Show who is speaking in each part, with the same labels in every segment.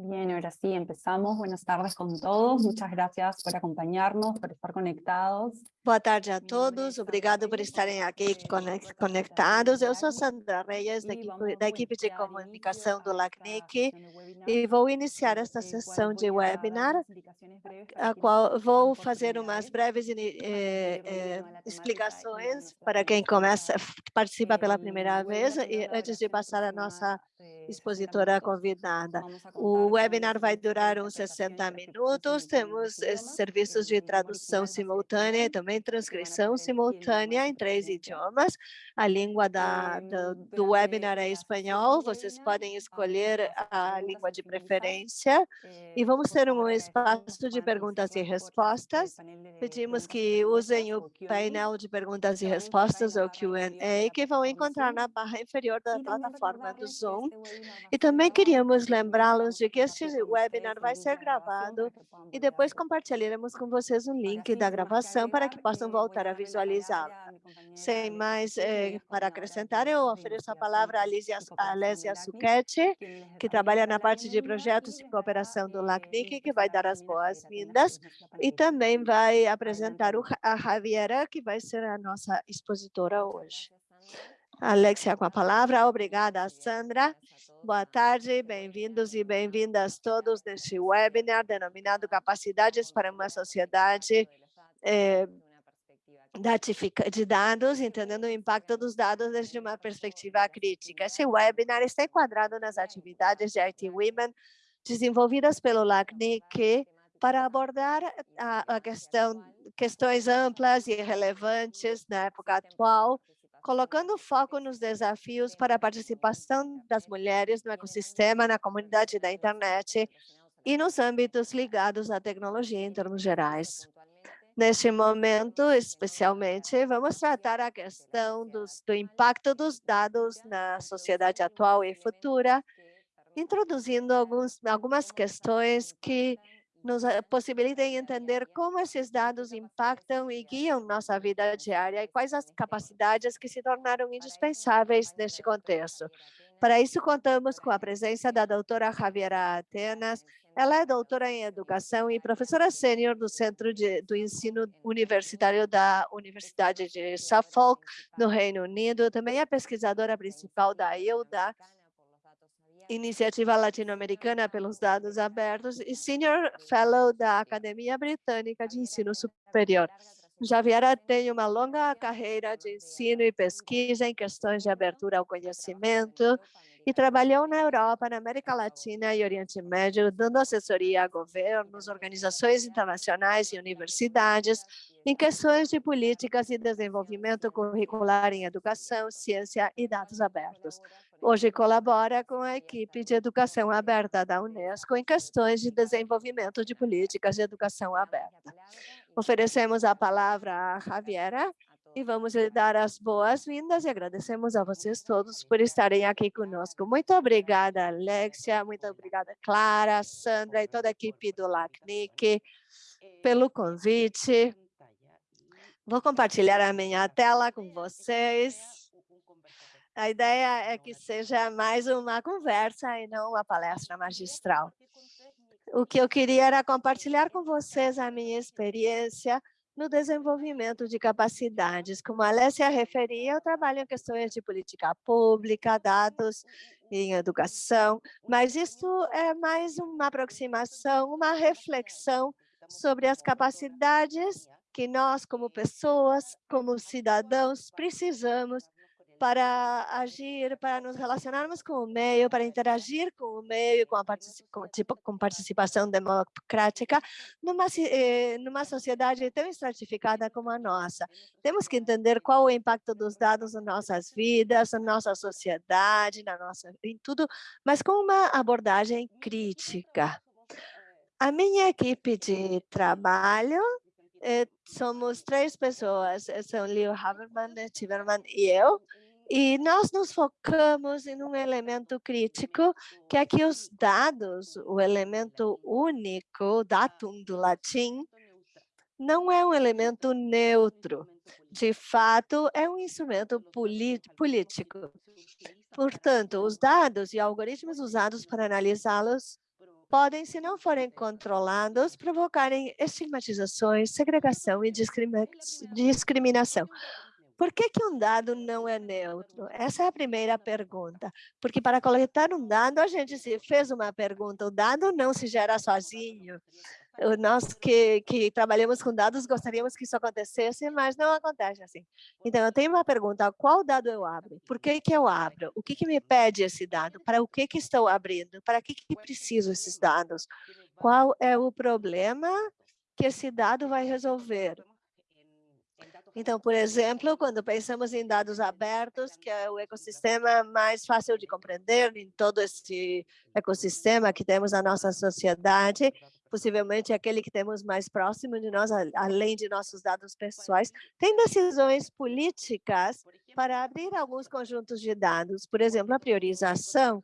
Speaker 1: Bien, ahora sí, empezamos. Buenas tardes con todos. Muchas gracias por acompañarnos, por estar conectados.
Speaker 2: Boa tarde a todos, obrigado por estarem aqui conectados. Eu sou Sandra Reyes, da equipe, da equipe de comunicação do LACNIC, e vou iniciar esta sessão de webinar, a qual vou fazer umas breves eh, eh, explicações para quem começa, participa pela primeira vez, e antes de passar a nossa expositora convidada. O webinar vai durar uns 60 minutos, temos eh, serviços de tradução simultânea também também transcrição simultânea em três idiomas. A língua da, do, do webinar é espanhol, vocês podem escolher a língua de preferência. E vamos ter um espaço de perguntas e respostas. Pedimos que usem o painel de perguntas e respostas, ou Q&A, que vão encontrar na barra inferior da plataforma do Zoom. E também queríamos lembrá-los de que este webinar vai ser gravado e depois compartilharemos com vocês um link da gravação para que que possam voltar a visualizá-la. Sem mais eh, para acrescentar, eu ofereço a palavra a Alésia Suquete, que trabalha na parte de projetos e cooperação do LACNIC, que vai dar as boas-vindas, e também vai apresentar a Javiera, que vai ser a nossa expositora hoje. Alexia com a palavra. Obrigada, Sandra. Boa tarde, bem-vindos e bem-vindas todos neste webinar denominado Capacidades para uma Sociedade eh, de dados, entendendo o impacto dos dados desde uma perspectiva crítica. Esse webinar está enquadrado nas atividades de IT Women desenvolvidas pelo LACNIC para abordar a, a questão, questões amplas e relevantes na época atual, colocando foco nos desafios para a participação das mulheres no ecossistema, na comunidade da internet e nos âmbitos ligados à tecnologia em termos gerais. Neste momento, especialmente, vamos tratar a questão dos, do impacto dos dados na sociedade atual e futura, introduzindo alguns, algumas questões que nos eh, possibilitem entender como esses dados impactam e guiam nossa vida diária e quais as capacidades que se tornaram indispensáveis neste contexto. Para isso, contamos com a presença da doutora Javiera Atenas, ela é doutora em educação e professora sênior do Centro de, do Ensino Universitário da Universidade de Suffolk, no Reino Unido. Também é pesquisadora principal da IELDA, Iniciativa Latino-Americana pelos Dados Abertos, e Senior Fellow da Academia Britânica de Ensino Superior. Javiera tem uma longa carreira de ensino e pesquisa em questões de abertura ao conhecimento, e trabalhou na Europa, na América Latina e Oriente Médio, dando assessoria a governos, organizações internacionais e universidades em questões de políticas e desenvolvimento curricular em educação, ciência e dados abertos. Hoje colabora com a equipe de educação aberta da Unesco em questões de desenvolvimento de políticas de educação aberta. Oferecemos a palavra a Javiera, e vamos lhe dar as boas-vindas e agradecemos a vocês todos por estarem aqui conosco. Muito obrigada, Alexia, muito obrigada, Clara, Sandra e toda a equipe do LACNIC pelo convite. Vou compartilhar a minha tela com vocês. A ideia é que seja mais uma conversa e não uma palestra magistral. O que eu queria era compartilhar com vocês a minha experiência no desenvolvimento de capacidades. Como a Alessia referia, eu trabalho em questões de política pública, dados em educação, mas isso é mais uma aproximação, uma reflexão sobre as capacidades que nós, como pessoas, como cidadãos, precisamos para agir, para nos relacionarmos com o meio, para interagir com o meio, com a com, tipo, com participação democrática, numa, eh, numa sociedade tão estratificada como a nossa. Temos que entender qual o impacto dos dados nas nossas vidas, na nossa sociedade, na nossa, em tudo, mas com uma abordagem crítica. A minha equipe de trabalho eh, somos três pessoas, são Leo Haberman, Tiverman e eu, e nós nos focamos em um elemento crítico, que é que os dados, o elemento único, datum do latim, não é um elemento neutro. De fato, é um instrumento político. Portanto, os dados e algoritmos usados para analisá-los podem, se não forem controlados, provocarem estigmatizações, segregação e discriminação. Por que, que um dado não é neutro? Essa é a primeira pergunta. Porque para coletar um dado, a gente se fez uma pergunta, o dado não se gera sozinho. Nós que, que trabalhamos com dados gostaríamos que isso acontecesse, mas não acontece assim. Então, eu tenho uma pergunta, qual dado eu abro? Por que, que eu abro? O que, que me pede esse dado? Para o que, que estou abrindo? Para que, que preciso esses dados? Qual é o problema que esse dado vai resolver? Então, por exemplo, quando pensamos em dados abertos, que é o ecossistema mais fácil de compreender em todo esse ecossistema que temos na nossa sociedade, possivelmente aquele que temos mais próximo de nós, além de nossos dados pessoais, tem decisões políticas para abrir alguns conjuntos de dados. Por exemplo, a priorização.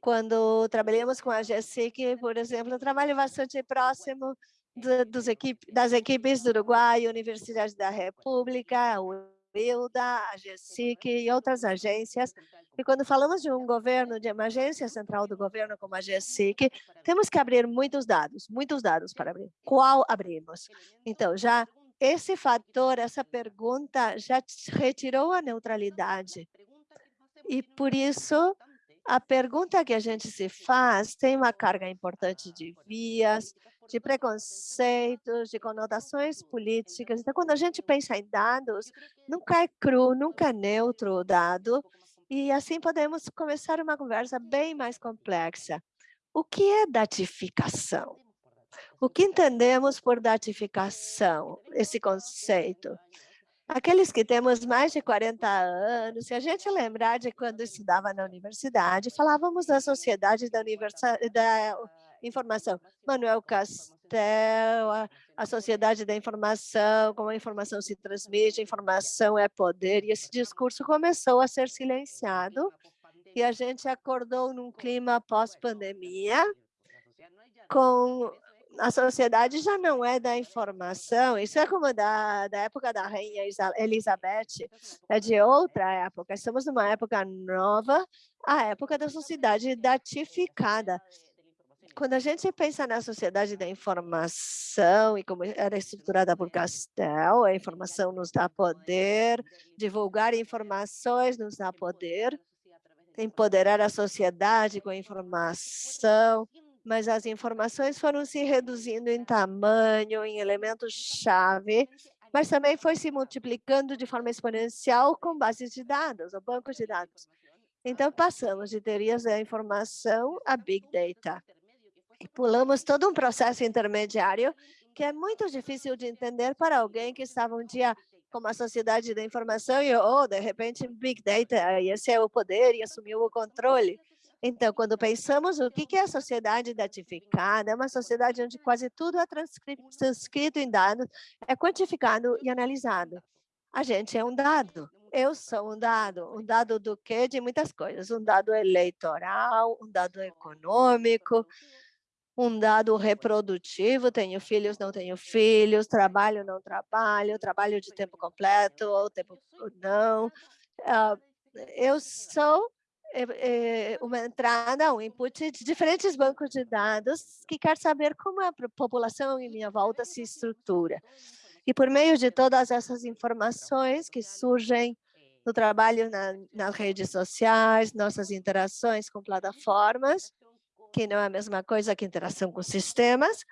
Speaker 2: Quando trabalhamos com a GSIC, por exemplo, eu trabalho bastante próximo dos equipe, das equipes do Uruguai, Universidade da República, o ILDA, a GESIC e outras agências. E quando falamos de um governo, de uma agência central do governo como a GESIC, temos que abrir muitos dados, muitos dados para abrir. Qual abrimos? Então, já esse fator, essa pergunta já retirou a neutralidade. E por isso, a pergunta que a gente se faz tem uma carga importante de vias, de preconceitos, de conotações políticas. Então, quando a gente pensa em dados, nunca é cru, nunca é neutro o dado, e assim podemos começar uma conversa bem mais complexa. O que é datificação? O que entendemos por datificação, esse conceito? Aqueles que temos mais de 40 anos, se a gente lembrar de quando estudava na universidade, falávamos da sociedade da, da informação. Manuel Castel, a, a sociedade da informação, como a informação se transmite, informação é poder, e esse discurso começou a ser silenciado, e a gente acordou num clima pós-pandemia, com a sociedade já não é da informação, isso é como da, da época da rainha Elizabeth, é de outra época, estamos numa época nova, a época da sociedade datificada quando a gente pensa na sociedade da informação e como era estruturada por Castel, a informação nos dá poder, divulgar informações nos dá poder, empoderar a sociedade com a informação, mas as informações foram se reduzindo em tamanho, em elementos-chave, mas também foi se multiplicando de forma exponencial com bases de dados, ou bancos de dados. Então, passamos de teorias da informação a Big Data pulamos todo um processo intermediário que é muito difícil de entender para alguém que estava um dia como a sociedade da informação e, oh, de repente, Big Data, esse é o poder e assumiu o controle. Então, quando pensamos o que é a sociedade datificada, é uma sociedade onde quase tudo é transcrito em dados, é quantificado e analisado. A gente é um dado. Eu sou um dado. Um dado do quê? De muitas coisas. Um dado eleitoral, um dado econômico, um dado reprodutivo, tenho filhos, não tenho filhos, trabalho, não trabalho, trabalho de tempo completo ou tempo não. Uh, eu sou é, uma entrada, um input de diferentes bancos de dados que quer saber como a população em minha volta se estrutura. E por meio de todas essas informações que surgem no trabalho na, nas redes sociais, nossas interações com plataformas, que não é a mesma coisa que interação com sistemas.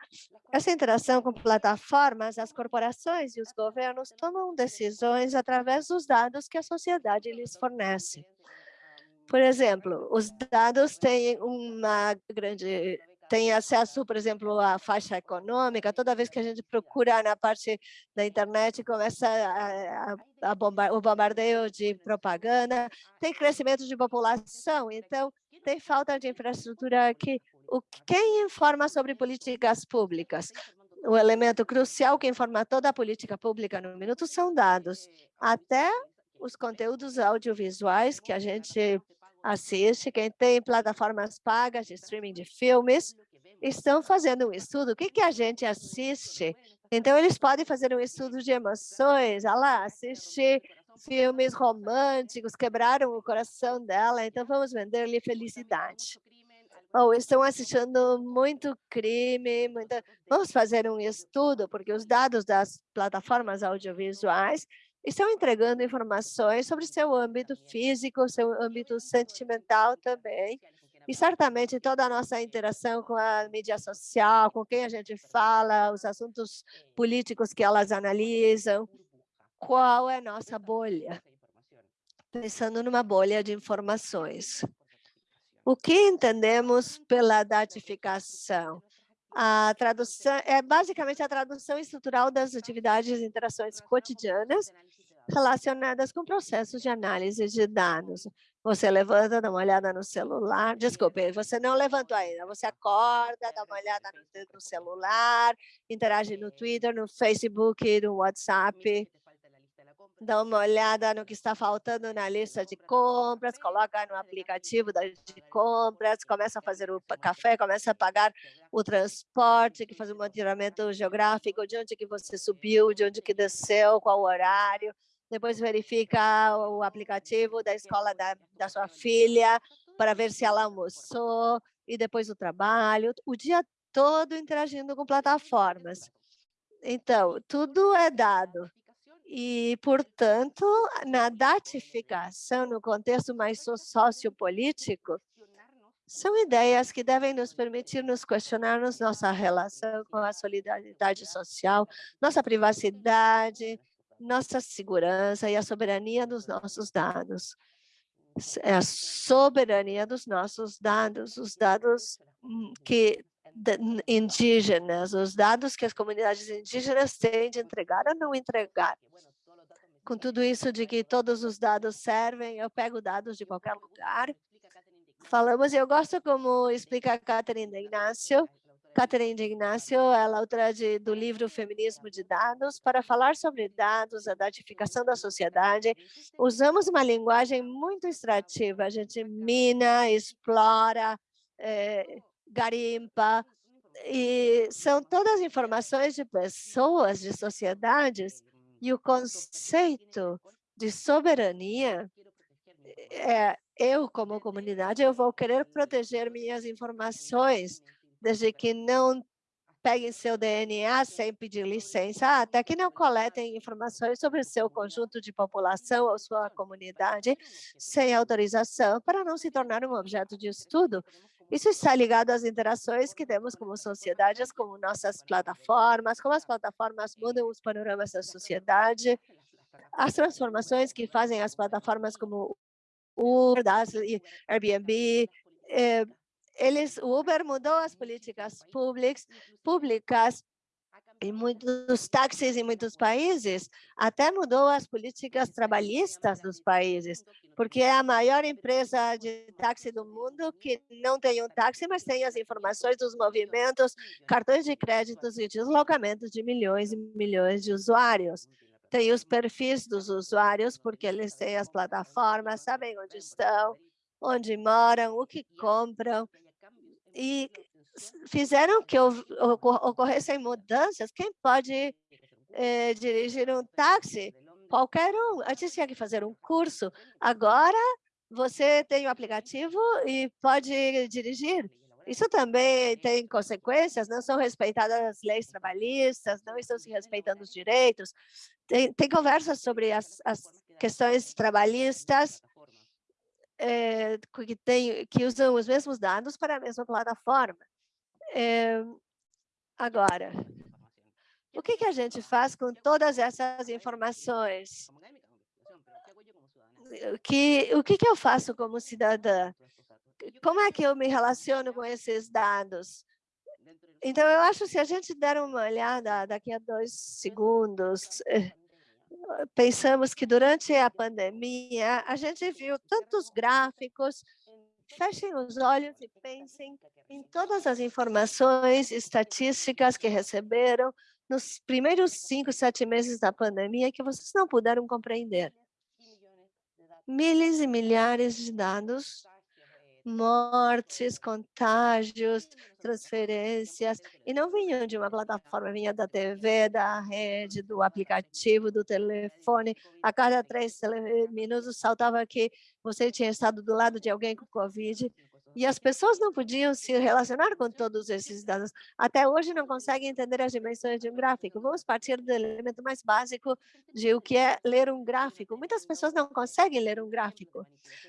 Speaker 2: Essa interação com plataformas, as corporações e os governos tomam decisões através dos dados que a sociedade lhes fornece. Por exemplo, os dados têm uma grande tem acesso, por exemplo, à faixa econômica, toda vez que a gente procura na parte da internet, começa a, a bomba, o bombardeio de propaganda, tem crescimento de população, então tem falta de infraestrutura aqui. O, quem informa sobre políticas públicas? O elemento crucial que informa toda a política pública no minuto são dados. Até os conteúdos audiovisuais que a gente assiste, quem tem plataformas pagas de streaming de filmes, estão fazendo um estudo. O que, que a gente assiste? Então, eles podem fazer um estudo de emoções. Olha lá, assistir filmes românticos, quebraram o coração dela, então vamos vender-lhe felicidade. ou estão assistindo muito crime, muita... vamos fazer um estudo, porque os dados das plataformas audiovisuais estão entregando informações sobre seu âmbito físico, seu âmbito sentimental também, e certamente toda a nossa interação com a mídia social, com quem a gente fala, os assuntos políticos que elas analisam, qual é a nossa bolha? Pensando numa bolha de informações. O que entendemos pela datificação? A tradução é basicamente a tradução estrutural das atividades e interações cotidianas relacionadas com processos de análise de dados. Você levanta, dá uma olhada no celular, desculpe, você não levantou ainda, você acorda, dá uma olhada no, no celular, interage no Twitter, no Facebook, no WhatsApp, dá uma olhada no que está faltando na lista de compras, coloca no aplicativo de compras, começa a fazer o café, começa a pagar o transporte, que faz um monitoramento geográfico de onde que você subiu, de onde que desceu, qual o horário, depois verifica o aplicativo da escola da, da sua filha para ver se ela almoçou, e depois o trabalho, o dia todo interagindo com plataformas. Então, tudo é dado. E, portanto, na datificação, no contexto mais sociopolítico, são ideias que devem nos permitir nos questionarmos nossa relação com a solidariedade social, nossa privacidade, nossa segurança e a soberania dos nossos dados. É a soberania dos nossos dados, os dados hum, que indígenas, os dados que as comunidades indígenas têm de entregar ou não entregar. Com tudo isso de que todos os dados servem, eu pego dados de qualquer lugar. Falamos, e eu gosto como explica a Catherine Ignacio, Catherine de Ignacio, ela é autora de, do livro Feminismo de Dados, para falar sobre dados, a datificação da sociedade. Usamos uma linguagem muito extrativa, a gente mina, explora, é, garimpa, e são todas informações de pessoas, de sociedades, e o conceito de soberania, é, eu, como comunidade, eu vou querer proteger minhas informações, desde que não peguem seu DNA sem pedir licença, até que não coletem informações sobre seu conjunto de população ou sua comunidade sem autorização para não se tornar um objeto de estudo. Isso está ligado às interações que temos como sociedades, como nossas plataformas, como as plataformas mudam os panoramas da sociedade, as transformações que fazem as plataformas como Uber, Airbnb, eh, eles, o Uber mudou as políticas públicas, públicas em muitos táxis em muitos países, até mudou as políticas trabalhistas dos países, porque é a maior empresa de táxi do mundo que não tem um táxi, mas tem as informações dos movimentos, cartões de créditos e deslocamentos de milhões e milhões de usuários. Tem os perfis dos usuários, porque eles têm as plataformas, sabem onde estão, onde moram, o que compram, e fizeram que ocorressem mudanças. Quem pode eh, dirigir um táxi? Qualquer um. Antes tinha que fazer um curso. Agora você tem o um aplicativo e pode dirigir. Isso também tem consequências, não são respeitadas as leis trabalhistas, não estão se respeitando os direitos. Tem, tem conversas sobre as, as questões trabalhistas é, que, tem, que usam os mesmos dados para a mesma plataforma. É, agora, o que, que a gente faz com todas essas informações? Que, o que, que eu faço como cidadã? Como é que eu me relaciono com esses dados? Então, eu acho que se a gente der uma olhada daqui a dois segundos, eh, pensamos que durante a pandemia, a gente viu tantos gráficos, fechem os olhos e pensem em todas as informações estatísticas que receberam nos primeiros cinco, sete meses da pandemia que vocês não puderam compreender. Milhares e milhares de dados mortes, contágios, transferências, e não vinham de uma plataforma, vinha da TV, da rede, do aplicativo, do telefone. A cada três minutos saltava que você tinha estado do lado de alguém com Covid. E as pessoas não podiam se relacionar com todos esses dados. Até hoje não conseguem entender as dimensões de um gráfico. Vamos partir do elemento mais básico de o que é ler um gráfico. Muitas pessoas não conseguem ler um gráfico.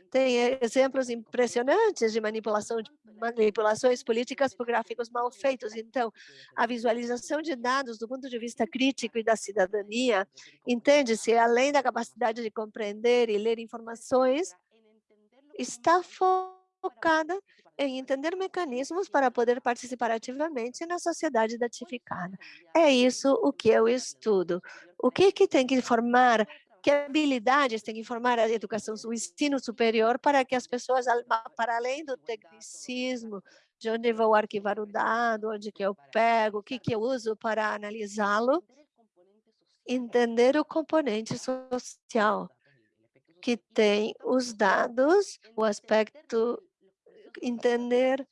Speaker 2: Tem exemplos impressionantes de manipulação de manipulações políticas por gráficos mal feitos. Então, a visualização de dados do ponto de vista crítico e da cidadania, entende-se, além da capacidade de compreender e ler informações, está focada em entender mecanismos para poder participar ativamente na sociedade datificada. É isso o que eu estudo. O que, que tem que formar que habilidades tem que formar a educação, o ensino superior para que as pessoas, para além do tecnicismo, de onde vou arquivar o dado, onde que eu pego, o que que eu uso para analisá-lo, entender o componente social que tem os dados, o aspecto, entender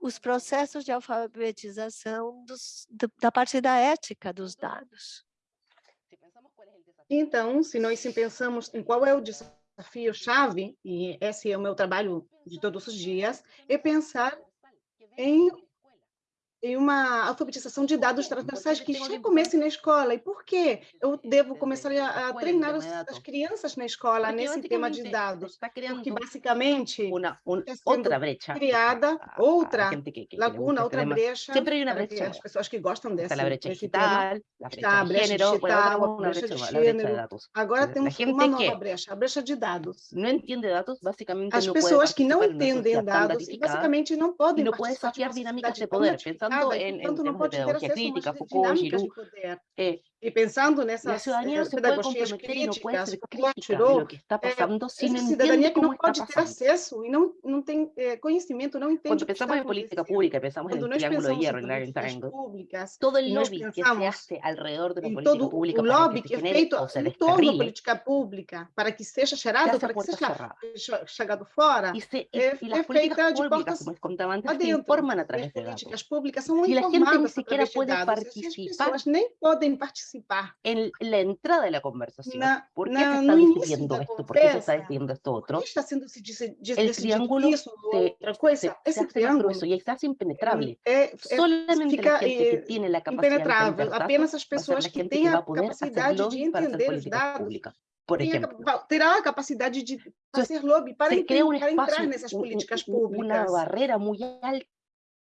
Speaker 2: os processos de alfabetização dos, da parte da ética dos dados.
Speaker 3: Então, se nós pensamos em qual é o desafio-chave, e esse é o meu trabalho de todos os dias, é pensar em em uma alfabetização de dados transversais que já comece na escola. E por que eu devo começar a, treinar as, as, crianças na escola nesse tema de dados? Porque, basicamente, uma outra brecha. criada outra laguna, outra brecha.
Speaker 4: Sempre uma brecha.
Speaker 3: As pessoas que gostam dessa.
Speaker 4: A brecha digital, a brecha de
Speaker 3: género, a brecha de gênero. Agora temos uma nova brecha, a brecha de dados.
Speaker 4: Não entende dados, basicamente
Speaker 3: As pessoas que não entendem dados, basicamente não podem
Speaker 4: não pode desafiar dinâmicas de poder, pensando pensando en, en temas de pedagogía crítica, Foucault, Giroux, eh,
Speaker 3: e pensando nessas
Speaker 4: la ciudadanía se puede comprometer y no puede ser crítica de lo que está pasando é, sin entender
Speaker 3: como está pasando. acesso e não, não tem é, conhecimento, não entende
Speaker 4: Cuando pensamos en política pública, pensamos en el triángulo de hierro, en Iron Triangle, todo el lobby que se hace alrededor de la política pública
Speaker 3: lobby que, que é feito em torno da política pública para que seja gerado, para que seja chegado fora,
Speaker 4: e, se, e, é, e las é feita de portas como contaba antes, se informan a través de dados.
Speaker 3: políticas públicas são informadas através de dados. As pessoas nem podem participar participar.
Speaker 4: En la entrada de la conversación. Na, ¿Por qué na, se está decidiendo esto? ¿Por qué se está decidiendo esto otro?
Speaker 3: ¿Por qué está siendo
Speaker 4: el triángulo
Speaker 3: eso,
Speaker 4: se,
Speaker 3: cosa?
Speaker 4: se, Ese se triángulo grueso y está impenetrable. É, é, Solamente fica, la gente que tiene la capacidad de
Speaker 3: apenas as pessoas que têm a capacidade de entender os dados.
Speaker 4: Pública. Por ejemplo,
Speaker 3: terá a capacidade de fazer lobby para, entender, para entrar nessas políticas públicas.
Speaker 4: Uma barreira muito alta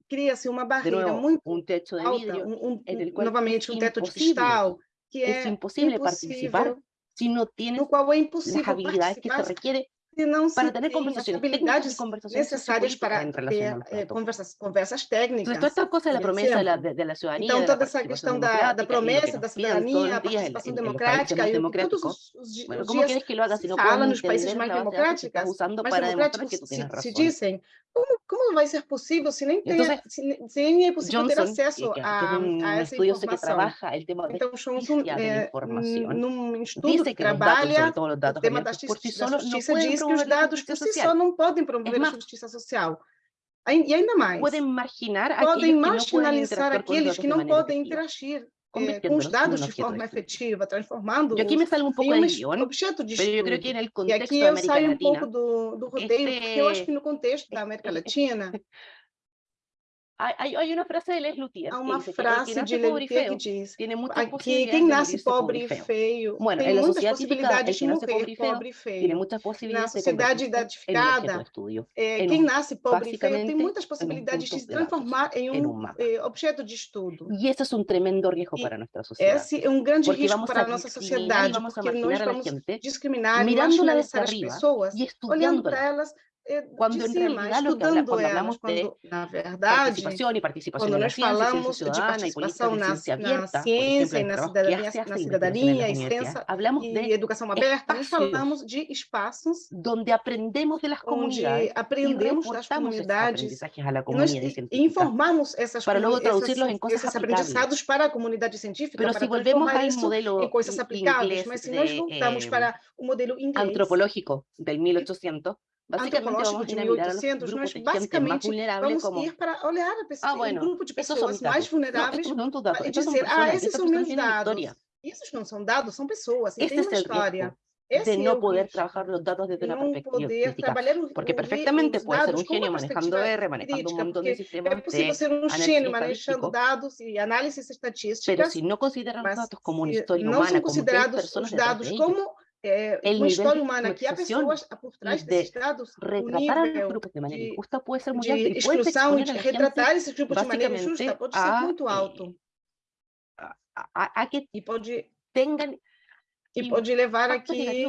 Speaker 3: cria-se uma barreira nuevo, muito um teto de alta, um, um, novamente um teto de cristal, que é,
Speaker 4: é impossível participar se não tienes
Speaker 3: no qual é impossível
Speaker 4: as habilidades que se requiere
Speaker 3: não
Speaker 4: para ter conversações
Speaker 3: habilidades conversações para ter eh, conversas, conversas técnicas.
Speaker 4: Então, esta coisa da promessa de la, de, la cidadania,
Speaker 3: então, toda essa questão da, da promessa da cidadania, a participação democrática, e todos os, os,
Speaker 4: bueno,
Speaker 3: dias
Speaker 4: que lo haga, no
Speaker 3: fala nos países mais democráticos, mais democráticos se, se dizem, como, como vai ser possível se nem, tem, Entonces, se, se nem é possível
Speaker 4: Johnson,
Speaker 3: ter acesso
Speaker 4: que,
Speaker 3: a,
Speaker 4: que um
Speaker 3: a essa informação?
Speaker 4: então,
Speaker 3: Johnson, é, num estudo que trabalha o tema da justiça, diz que os dados por si só não podem promover a justiça social. E ainda mais,
Speaker 4: podem marginar
Speaker 3: podem marginalizar aqueles que não podem interagir eh, com os dados de forma efetiva, transformando
Speaker 4: eu aqui me salgo um pouco
Speaker 3: em
Speaker 4: um
Speaker 3: objeto de estudo. e aqui eu saio um pouco do, do porque eu acho que no contexto da América Latina
Speaker 4: Hay, hay, una frase de Les Luthier
Speaker 3: Há uma frase que de Lelutier que diz que quem nasce pobre e feio
Speaker 4: bueno,
Speaker 3: tem muitas possibilidades de morrer pobre e feio. Na sociedade identificada, é, quem nasce pobre e feio tem muitas possibilidades de se transformar em um eh, objeto de estudo.
Speaker 4: E esse é um tremendo risco para nossa sociedade.
Speaker 3: Esse é um grande risco para a nossa sociedade, porque nós vamos discriminar e marginalizar as pessoas, olhando para elas
Speaker 4: quando em realidade lo que habla, quando hablamos de
Speaker 3: na verdade,
Speaker 4: participação e participação quando nós falamos de participação na,
Speaker 3: na ciência e na cidadania, na cidadania e ciência e educação aberta, nós falamos de espaços
Speaker 4: onde aprendemos das comunidades,
Speaker 3: aprendemos das comunidades e informamos essas
Speaker 4: para logo traduzi-los em
Speaker 3: coisas esses aprendizados para a comunidade científica,
Speaker 4: Pero
Speaker 3: para
Speaker 4: si volvemos ao modelo
Speaker 3: em coisas aplicáveis, mas se nós voltamos para o modelo inglês
Speaker 4: antropológico del 1800
Speaker 3: antropológico de 1800, nós basicamente vamos como... ir para olhar a pessoa, ah, bueno, um grupo de pessoas mais vulneráveis não, e dizer, ah, esses são meus dados. Esses não são dados, são pessoas, e tem uma história.
Speaker 4: de no poder trabajar los datos desde una perspectiva crítica, porque perfectamente puede ser un genio manejando R, manejando un montón de sistemas de
Speaker 3: ser un genio manejando datos y análisis estatísticos,
Speaker 4: pero si no consideran los datos como una historia humana, como
Speaker 3: personas datos como
Speaker 4: el
Speaker 3: uma história humana que há pessoas por trás desses dados,
Speaker 4: retratar a los grupos de maneira injusta pode ser alto.
Speaker 3: De de retratar esses grupos de maneira injusta pode ser muito alto.
Speaker 4: A, a, a que
Speaker 3: e pode
Speaker 4: tengan
Speaker 3: e pode levar aqui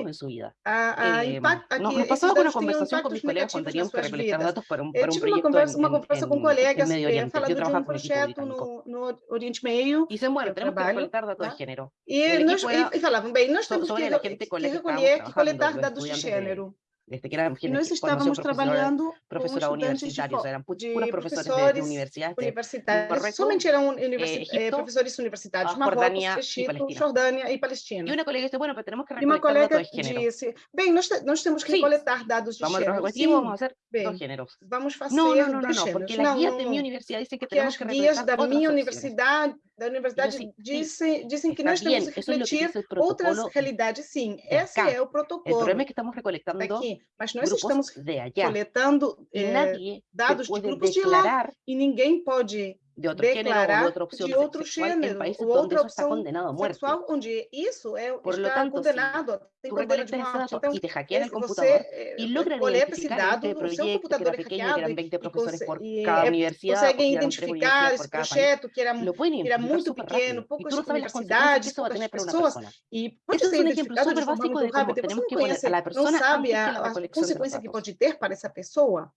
Speaker 3: a, a eh, impacto.
Speaker 4: Pasó una conversación con cuando teníamos que recolectar datos para un, para un
Speaker 3: proyecto uma conversa, uma conversa en, com colegas eh, falando de um projeto no, no Oriente Meio.
Speaker 4: E dicen, bueno, tenemos trabalho, que recolectar dados tá? de gênero.
Speaker 3: E, nós, e falavam, bem, nós temos que, que recolher, que coletar dados de gênero.
Speaker 4: Desde que
Speaker 3: Nós estávamos trabalhando
Speaker 4: professora
Speaker 3: com
Speaker 4: universitários, eram puros
Speaker 3: professores,
Speaker 4: de, de universidades.
Speaker 3: universitários. Somente eram universi eh, professores universitários, Marrocos, Egito, Jordânia e Palestina.
Speaker 4: E uma colega disse, bueno, tenemos que
Speaker 3: uma colega disse, bem, nós, nós temos que coletar dados de
Speaker 4: vamos
Speaker 3: género.
Speaker 4: Sim, vamos fazer bem, dos géneros.
Speaker 3: Vamos fazer
Speaker 4: não, não, não, não,
Speaker 3: não,
Speaker 4: porque as guias de minha universidade dizem que temos que
Speaker 3: guias da minha universidade da universidade dizem, dizem que nós temos que refletir outras realidades, sim. Esse é o protocolo. O
Speaker 4: problema é que estamos recolectando
Speaker 3: aqui, mas nós estamos coletando eh, dados de grupos de lá e ninguém pode
Speaker 4: de outro declarar gênero, outra de outro gênero, ou outra opção condenado a morte.
Speaker 3: sexual, onde isso é, Por está tanto, condenado, tem condena de morte.
Speaker 4: Então, e te hackean el computador e logran identificar este proyecto que era pequeño, que eran 20 professores por cada universidade,
Speaker 3: conseguem identificar esse projeto que era, que era muito pequeno, poucas universidades, poucas pessoas, e pode ser identificado de forma muito rápida. Você não conhece, não sabe a consequência que pode ter para essa pessoa.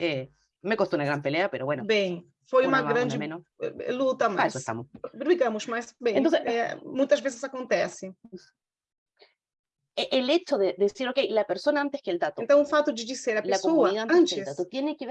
Speaker 4: É, me costó uma grande pelea, pero bueno.
Speaker 3: Bem, foi uma, uma grande eh, luta, mas brigamos, mas bem, Entonces, é, muitas vezes acontece.
Speaker 4: El hecho de decir, ok, la persona antes que el dato.
Speaker 3: Então, o fato de dizer a pessoa antes, antes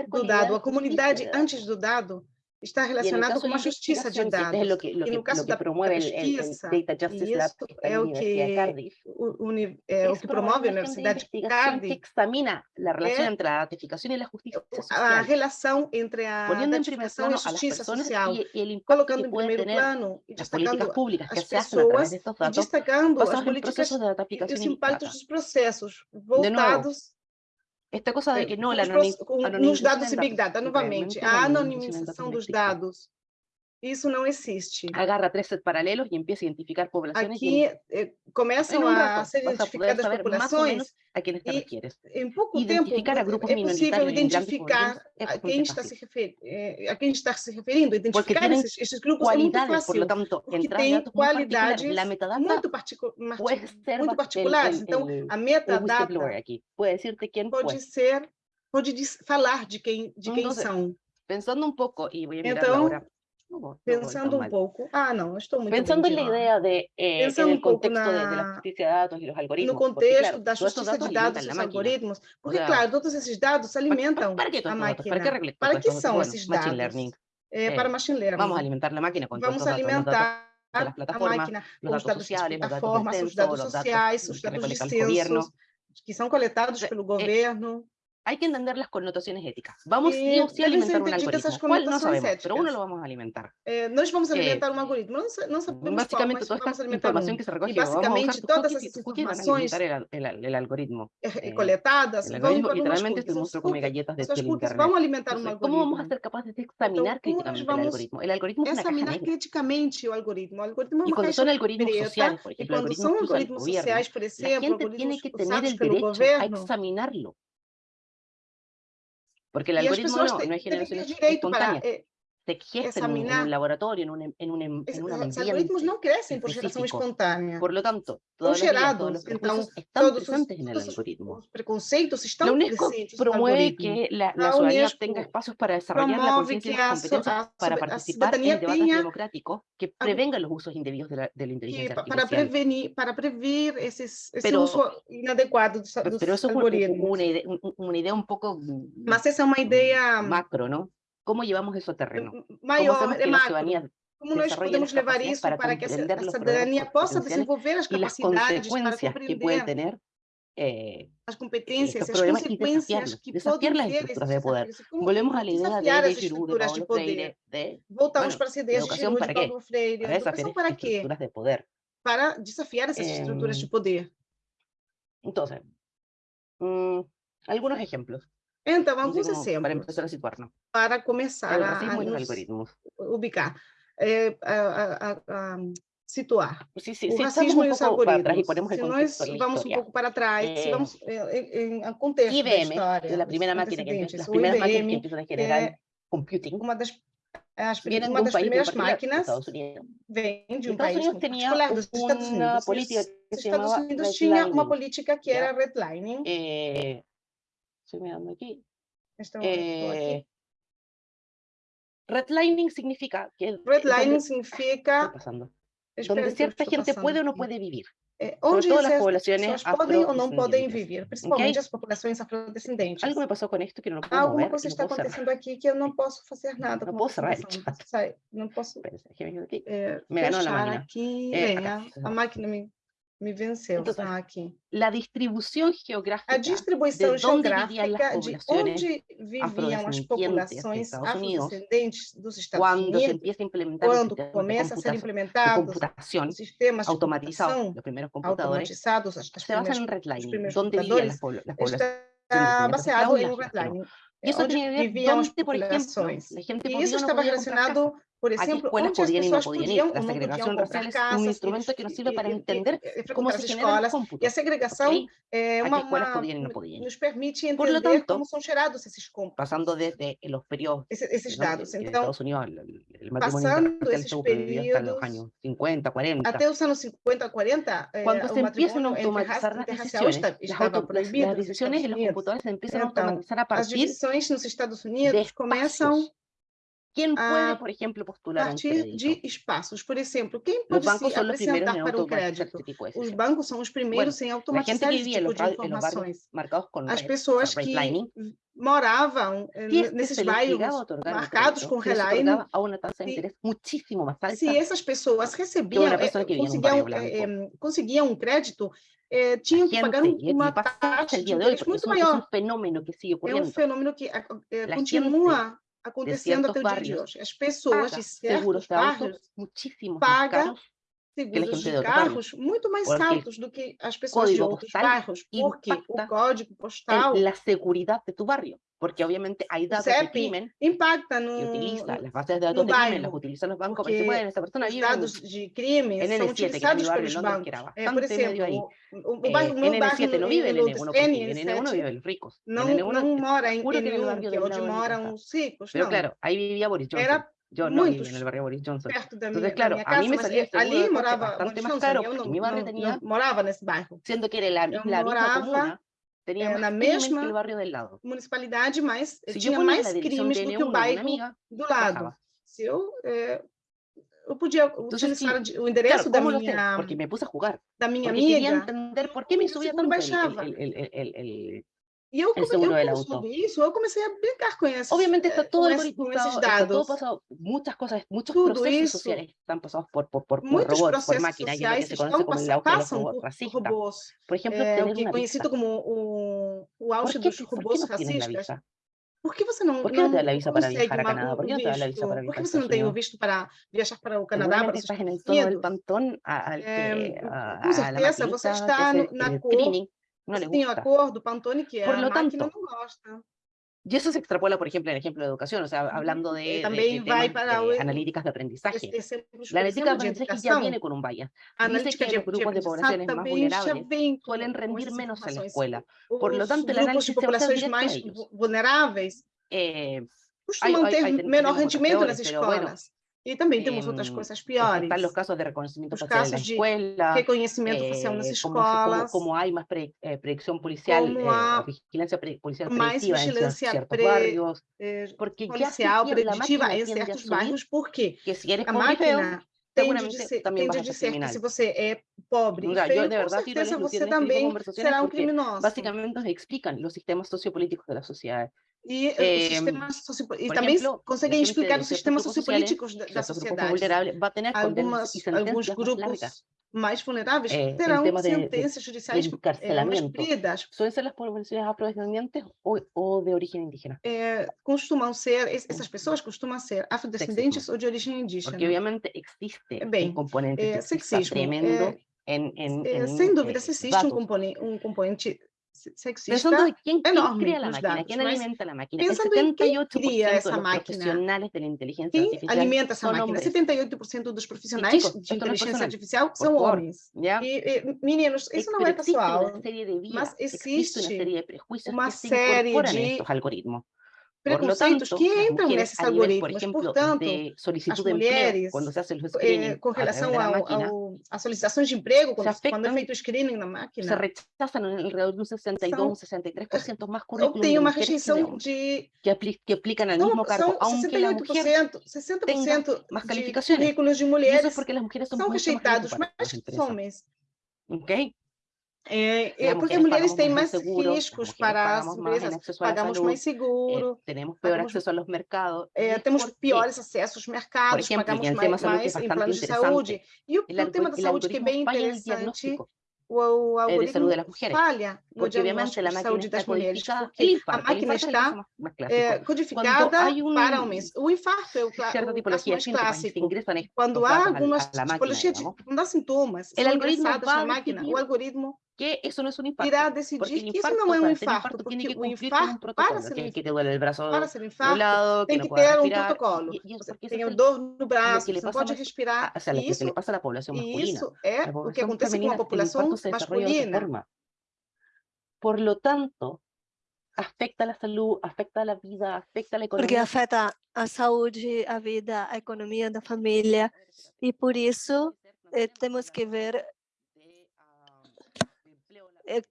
Speaker 3: do dado, a comunidade antes do dado, está relacionado com a justiça de dados.
Speaker 4: Lo que, lo que, no caso da pesquisa, el, Data Justice Lab
Speaker 3: é o que, Cardiff, o, é o que promove a Universidade de Cardiff.
Speaker 4: que examina a relação é, entre a ratificação e a justiça social.
Speaker 3: A relação entre a ratificação e a justiça social.
Speaker 4: E, e
Speaker 3: colocando em primeiro plano e destacando
Speaker 4: públicas
Speaker 3: as pessoas e destacando as políticas e os impactos dos processos voltados
Speaker 4: esta cosa de que no, la
Speaker 3: nos dados e Big Data, novamente, a anonimização dos dados isso não existe.
Speaker 4: Agarra três sets paralelos e empieza a identificar populações.
Speaker 3: Aqui eh, começam a ser identificadas as populações
Speaker 4: a quem te refieres.
Speaker 3: Em pouco identificar tempo a grupos é possível identificar a quem está se eh, a quem está se referindo, identificar esses, esses, grupos é muito fácil. Por lo tanto, porque tem qualidades muito, particu muito particulares. então, a metadata
Speaker 4: pode
Speaker 3: ser pode falar de quem de quem são.
Speaker 4: Pensando um pouco e vou mirar então, agora
Speaker 3: Pensando un poco, ah, no, estou muito
Speaker 4: Pensando en la idea de, eh, en el contexto na, de, de, la justicia de dados y los algoritmos.
Speaker 3: No contexto porque, claro, da justiça de dados e dos algoritmos. Porque, o sea, claro, todos esses dados alimentam para, para, para a máquina.
Speaker 4: Para que,
Speaker 3: para que são
Speaker 4: bueno,
Speaker 3: esses dados?
Speaker 4: Machine learning.
Speaker 3: É, eh, para machine learning.
Speaker 4: Vamos alimentar a máquina com
Speaker 3: Vamos alimentar a máquina com os dados sociais, das plataformas, os dados sociais, os dados de censo, que são coletados pelo governo.
Speaker 4: Hay que entender las connotaciones éticas. Vamos sí o sí a alimentar un algoritmo. ¿Cuál no sabemos, éticas. pero uno lo vamos a alimentar.
Speaker 3: Eh, nós vamos alimentar eh, um algoritmo, não, não sabemos
Speaker 4: Básicamente
Speaker 3: qual,
Speaker 4: toda esta informação
Speaker 3: um.
Speaker 4: que se recoge,
Speaker 3: basicamente todas essas
Speaker 4: informações el, el, el algoritmo.
Speaker 3: Eh, coletadas,
Speaker 4: el algoritmo literalmente te muestro como galletas de, del internet.
Speaker 3: Vamos alimentar um algoritmo.
Speaker 4: ¿Cómo vamos a ser capaces de examinar críticamente el algoritmo? El algoritmo es una
Speaker 3: examinar criticamente o algoritmo. Algoritmo
Speaker 4: y cuando son algoritmos sociales, por ejemplo,
Speaker 3: algoritmos sociais, por exemplo,
Speaker 4: la gente tiene que tener el derecho a examinarlo. Porque el algoritmo no, no es generación espontánea. Para, eh, se gesta en un, en un, laboratorio, en un, en un, en un ambiente. Los
Speaker 3: algoritmos no crecen por generación espontánea.
Speaker 4: Por lo tanto, todos los, días, todos los então, están todos presentes en el algoritmo.
Speaker 3: Los preconceitos
Speaker 4: la UNESCO promueve que la, la ciudadanía tenga espacios para desarrollar la conciencia y las competencias para participar en debates democráticos que prevengan los usos indebidos de la, de la inteligencia
Speaker 3: artificial. Para prevenir, para prevenir eses, esse pero, uso inadequado dos, dos
Speaker 4: pero eso es una idea, una idea un poco
Speaker 3: Mas essa é uma ideia
Speaker 4: macro, ¿no? cómo llevamos eso a terreno.
Speaker 3: Maior,
Speaker 4: cómo
Speaker 3: hacemos que la ciudadanía como nós podemos levar isso para, para que a cidadania possa desenvolver as capacidades para compreender
Speaker 4: tener, eh,
Speaker 3: as competências, as consequências que
Speaker 4: podem ter esses de poder. Volvemos à ideia de Giroud, de Paulo Freire, de,
Speaker 3: Voltamos bueno, para as ideias de Giroud, de Paulo
Speaker 4: Para educação
Speaker 3: para?
Speaker 4: De poder.
Speaker 3: Para desafiar essas eh, de mm. poder.
Speaker 4: Então, hum, mm, alguns exemplos.
Speaker 3: Então, alguns
Speaker 4: exemplos. Para começar a situar,
Speaker 3: Para começar a, a nos ubicar, é, a, a, a, situar. O racismo e os
Speaker 4: um
Speaker 3: algoritmos. Se nós vamos um pouco para trás, se vamos em, contexto
Speaker 4: IBM, da
Speaker 3: a
Speaker 4: primeira máquina que entrou,
Speaker 3: primeiras
Speaker 4: IBM, máquinas que
Speaker 3: é,
Speaker 4: computing.
Speaker 3: Uma das as, uma das primeiras máquinas vem de um país
Speaker 4: Unidos
Speaker 3: particular, dos Estados Unidos.
Speaker 4: Política
Speaker 3: os Estados Unidos tinha uma política que era redlining,
Speaker 4: Estoy mirando aquí.
Speaker 3: Esto,
Speaker 4: eh, aquí. Redlining significa que...
Speaker 3: Redlining ah,
Speaker 4: donde,
Speaker 3: significa...
Speaker 4: Está pasando? Donde cierta gente
Speaker 3: passando.
Speaker 4: puede o no puede vivir.
Speaker 3: É, onde todas
Speaker 4: as
Speaker 3: populações podem ou não podem viver, principalmente
Speaker 4: okay?
Speaker 3: as populações afrodescendentes.
Speaker 4: Algo me passou com isto que não posso
Speaker 3: Alguma ah,
Speaker 4: mover,
Speaker 3: coisa está acontecendo aqui que eu não posso fazer nada.
Speaker 4: Não posso cerrar
Speaker 3: No puedo.
Speaker 4: Qué me da aquí.
Speaker 3: Não
Speaker 4: posso Pera, é,
Speaker 3: fechar aqui.
Speaker 4: É,
Speaker 3: a, máquina eh, me... Me venceu,
Speaker 4: então.
Speaker 3: Ah,
Speaker 4: la
Speaker 3: distribuição geográfica. De onde viviam as populações afrodescendentes dos Estados
Speaker 4: Unidos. Se empieza a implementar
Speaker 3: ser sistemas
Speaker 4: automatizados, os computadores, se basan en redlining, onde.
Speaker 3: Está baseado em redlining.
Speaker 4: Eso tenía que y
Speaker 3: eso estaba
Speaker 4: relacionado por ejemplo, Aquí podiam
Speaker 3: e
Speaker 4: não
Speaker 3: podiam
Speaker 4: ir. A
Speaker 3: segregação
Speaker 4: racial
Speaker 3: é um
Speaker 4: instrumento que nos sirve para entender
Speaker 3: como
Speaker 4: se genera el
Speaker 3: cómputo. E a nos permite entender
Speaker 4: tanto,
Speaker 3: como são gerados esses cómputos.
Speaker 4: Passando desde os períodos
Speaker 3: Esse,
Speaker 4: Estados Unidos, o
Speaker 3: matrimônio
Speaker 4: estuvo proibido até
Speaker 3: os
Speaker 4: anos 50, 40.
Speaker 3: Até os anos 50, 40,
Speaker 4: quando
Speaker 3: eh,
Speaker 4: se empiezan a automatizar las decisiones, las, las decisiones en los computadores se empiezan a automatizar a partir de espacios. ¿Quién ah,
Speaker 3: puede,
Speaker 4: por ejemplo, postular a
Speaker 3: partir de espaços, por exemplo, quem pode se apresentar para
Speaker 4: o
Speaker 3: crédito? Os bancos são os primeiros
Speaker 4: sem
Speaker 3: automatizar tipo de.
Speaker 4: Tipo
Speaker 3: As pessoas que moravam eh, nesses bairros marcados com
Speaker 4: relining,
Speaker 3: se essas pessoas recebiam, eh, eh, conseguiam um crédito, eh, tinham que pagar uma taxa de
Speaker 4: juros
Speaker 3: muito
Speaker 4: maior. É
Speaker 3: um
Speaker 4: fenômeno que sigue ocorrendo.
Speaker 3: É um fenômeno que continua acontecendo até o dia de hoje. As pessoas de
Speaker 4: pagam
Speaker 3: seguros de carros muito mais altos do que as pessoas de outros carros porque o código postal...
Speaker 4: a segurança tu barrio. porque obviamente hay datos certo,
Speaker 3: del
Speaker 4: crimen las bases de datos de crimen las utilizan los bancos para decir, bueno, esta persona vive en, N7, que Londres, que era en
Speaker 3: eh,
Speaker 4: N7 no, vive el N1 vive los ricos.
Speaker 3: Mora
Speaker 4: en
Speaker 3: que
Speaker 4: donde
Speaker 3: moran los.
Speaker 4: Pero claro, ahí vivía Boris Johnson. Yo no viví en el barrio Boris Johnson. Entonces, claro, a mí me salía
Speaker 3: este
Speaker 4: bastante más caro mi barrio
Speaker 3: moraba en ese barrio.
Speaker 4: Siendo que era la, la Teníamos
Speaker 3: eh, na mesma
Speaker 4: que del lado.
Speaker 3: municipalidade, mas
Speaker 4: eh, Se
Speaker 3: tinha mais crimes do que o bairro
Speaker 4: amiga,
Speaker 3: do lado. Se eu, é, eu podia utilizar
Speaker 4: Entonces,
Speaker 3: o endereço
Speaker 4: claro,
Speaker 3: da minha...
Speaker 4: Porque me puse a jugar.
Speaker 3: Da minha
Speaker 4: porque
Speaker 3: amiga.
Speaker 4: entender por que me
Speaker 3: subia
Speaker 4: tanto
Speaker 3: baixava.
Speaker 4: El, el, el,
Speaker 3: E eu comecei,
Speaker 4: seguro
Speaker 3: eu a brincar com.
Speaker 4: Obviamente está todo algoritmado,
Speaker 3: esses
Speaker 4: todo pasado, muchas cosas, muchos procesos sociales están por, por, por, por robots, por máquinas, que se como el auge robots racistas. Por ejemplo, una
Speaker 3: conhecido
Speaker 4: por
Speaker 3: racistas.
Speaker 4: No te visa para viajar a Canadá? Por que não te visa para viajar Por
Speaker 3: visto para viajar para o Canadá?
Speaker 4: Estás em
Speaker 3: todo
Speaker 4: o a,
Speaker 3: no
Speaker 4: le
Speaker 3: gusta. Tem a Pantone que
Speaker 4: Por lo tanto,
Speaker 3: no gosta.
Speaker 4: Y eso se extrapola, por ejemplo, en el ejemplo de educación, o sea, hablando de, de, de,
Speaker 3: para
Speaker 4: de analíticas de aprendizaje. la analítica de aprendizaje ya viene con un bias. Dice que los grupos de poblaciones más vulnerables suelen rendir menos en la escuela. Por lo tanto, el análisis se basa
Speaker 3: más vulnerables
Speaker 4: eh, hay, hay, hay,
Speaker 3: menos
Speaker 4: rendimiento en las
Speaker 3: escuelas. E também temos
Speaker 4: em,
Speaker 3: outras
Speaker 4: coisas
Speaker 3: piores.
Speaker 4: Os casos de reconhecimento
Speaker 3: os
Speaker 4: facial na
Speaker 3: escola. De reconhecimento eh, facial nas
Speaker 4: escolas. Como, como há mais pre, eh, policial, eh, vigilância pre, policial
Speaker 3: mais vigilância
Speaker 4: em
Speaker 3: certos
Speaker 4: pre,
Speaker 3: eh, policial, preditiva em certos bairros, porque
Speaker 4: que se
Speaker 3: a máquina tende
Speaker 4: eh,
Speaker 3: de
Speaker 4: ser,
Speaker 3: ser que se você é pobre e feio,
Speaker 4: de verdade, com
Speaker 3: certeza você também será um criminoso.
Speaker 4: Basicamente nos explicam os sistemas sociopolíticos da sociedade.
Speaker 3: e eh, conseguem ejemplo, explicar os sistemas sociopolíticos da sociedade. la. Va a tener grupos largas. mais vulneráveis eh, terão sentenças de, judiciais de
Speaker 4: eh, ser é as populações afrodescendentes ou, ou de origem indígena?
Speaker 3: Eh, costumam ser, essas pessoas costumam ser afrodescendentes sexismo. ou de origem indígena.
Speaker 4: Porque, obviamente, existe Bem, um componente eh, sexismo tremendo.
Speaker 3: Sem dúvida, existe um componente, um componente sexista
Speaker 4: Pensando en quién, quién
Speaker 3: enorme
Speaker 4: crea la
Speaker 3: nos
Speaker 4: máquina,
Speaker 3: dados,
Speaker 4: quién
Speaker 3: mas
Speaker 4: alimenta la máquina. El
Speaker 3: pensando em quem
Speaker 4: 78%
Speaker 3: cria
Speaker 4: de
Speaker 3: essa
Speaker 4: los
Speaker 3: máquina,
Speaker 4: profesionales de la inteligencia
Speaker 3: quem
Speaker 4: artificial
Speaker 3: alimenta essa
Speaker 4: son
Speaker 3: máquina?
Speaker 4: hombres.
Speaker 3: 78% dos profissionais
Speaker 4: chicos,
Speaker 3: de
Speaker 4: esto no es
Speaker 3: inteligência
Speaker 4: personal,
Speaker 3: artificial
Speaker 4: por
Speaker 3: são
Speaker 4: favor,
Speaker 3: homens.
Speaker 4: ¿ya?
Speaker 3: E, e, meninos, isso não
Speaker 4: Pero
Speaker 3: é
Speaker 4: existe una
Speaker 3: pessoal.
Speaker 4: serie de
Speaker 3: mas
Speaker 4: vías, existe una
Speaker 3: existe
Speaker 4: serie de prejuicios
Speaker 3: uma
Speaker 4: que se
Speaker 3: série
Speaker 4: incorporan en
Speaker 3: de
Speaker 4: estos algoritmos.
Speaker 3: Preconceitos
Speaker 4: tanto,
Speaker 3: que entram nesses
Speaker 4: a nivel, por
Speaker 3: algoritmos.
Speaker 4: ejemplo,
Speaker 3: Portanto,
Speaker 4: de
Speaker 3: as
Speaker 4: de empleo,
Speaker 3: mulheres,
Speaker 4: se
Speaker 3: eh, com
Speaker 4: a
Speaker 3: relação
Speaker 4: de la
Speaker 3: ao,
Speaker 4: máquina,
Speaker 3: ao, às solicitações de emprego, quando,
Speaker 4: Se
Speaker 3: quando é feito o screening na
Speaker 4: se
Speaker 3: máquina,
Speaker 4: rechazan en alrededor de un 62
Speaker 3: São-
Speaker 4: un 63% más currículum de
Speaker 3: obtém uma
Speaker 4: de
Speaker 3: rejeição de
Speaker 4: que, apli- que aplican al
Speaker 3: São,
Speaker 4: mismo cargo,
Speaker 3: são
Speaker 4: aunque la mujer
Speaker 3: 68%, 60%
Speaker 4: más
Speaker 3: de currículos de mulheres
Speaker 4: porque las mujeres son
Speaker 3: são
Speaker 4: más
Speaker 3: rejeitados mais que os homens.
Speaker 4: ¿ok?
Speaker 3: É, é, porque mulheres têm mais riscos para as empresas,
Speaker 4: la
Speaker 3: pagamos mais
Speaker 4: eh,
Speaker 3: seguro,
Speaker 4: tenemos peor
Speaker 3: pagamos-
Speaker 4: acceso a los mercados. es
Speaker 3: temos
Speaker 4: porque
Speaker 3: piores acessos aos mercados,
Speaker 4: exemplo,
Speaker 3: pagamos mais,
Speaker 4: é
Speaker 3: mais em planos de saúde. E o, o tema da saúde, que é bem interessante, o,
Speaker 4: eh,
Speaker 3: algoritmo
Speaker 4: de
Speaker 3: falha no diagnóstico de saúde das mulheres, porque a máquina está é, codificada para homens. O infarto é o, caso mais clássico. Quando há algumas tipologias quando há sintomas, são
Speaker 4: va
Speaker 3: na máquina, o algoritmo
Speaker 4: que eso no es un infarto.
Speaker 3: irá
Speaker 4: Porque
Speaker 3: decidir
Speaker 4: el
Speaker 3: que isso
Speaker 4: infarto,
Speaker 3: não é um
Speaker 4: para ser
Speaker 3: infarto,
Speaker 4: infarto,
Speaker 3: porque
Speaker 4: tiene que
Speaker 3: o
Speaker 4: cumplir con un
Speaker 3: infarto, para ser,
Speaker 4: que, que duele el brazo
Speaker 3: para ser
Speaker 4: de un
Speaker 3: infarto,
Speaker 4: lado, que
Speaker 3: tem
Speaker 4: no
Speaker 3: que ter um protocolo.
Speaker 4: y, y eso
Speaker 3: Você
Speaker 4: porque
Speaker 3: tem
Speaker 4: eso es el-
Speaker 3: dor no braço,
Speaker 4: que le
Speaker 3: não
Speaker 4: pasa a
Speaker 3: pode respirar.
Speaker 4: a- o sea, lo
Speaker 3: E
Speaker 4: que le
Speaker 3: isso,
Speaker 4: pasa a la población
Speaker 3: e
Speaker 4: masculina.
Speaker 3: isso é o que acontece com a população
Speaker 4: infarto
Speaker 3: masculina.
Speaker 4: Por lo tanto, afecta a la salud, afecta a la vida, afecta a la
Speaker 2: porque afeta a saúde, a vida, a economia da família. E por isso eh, temos que ver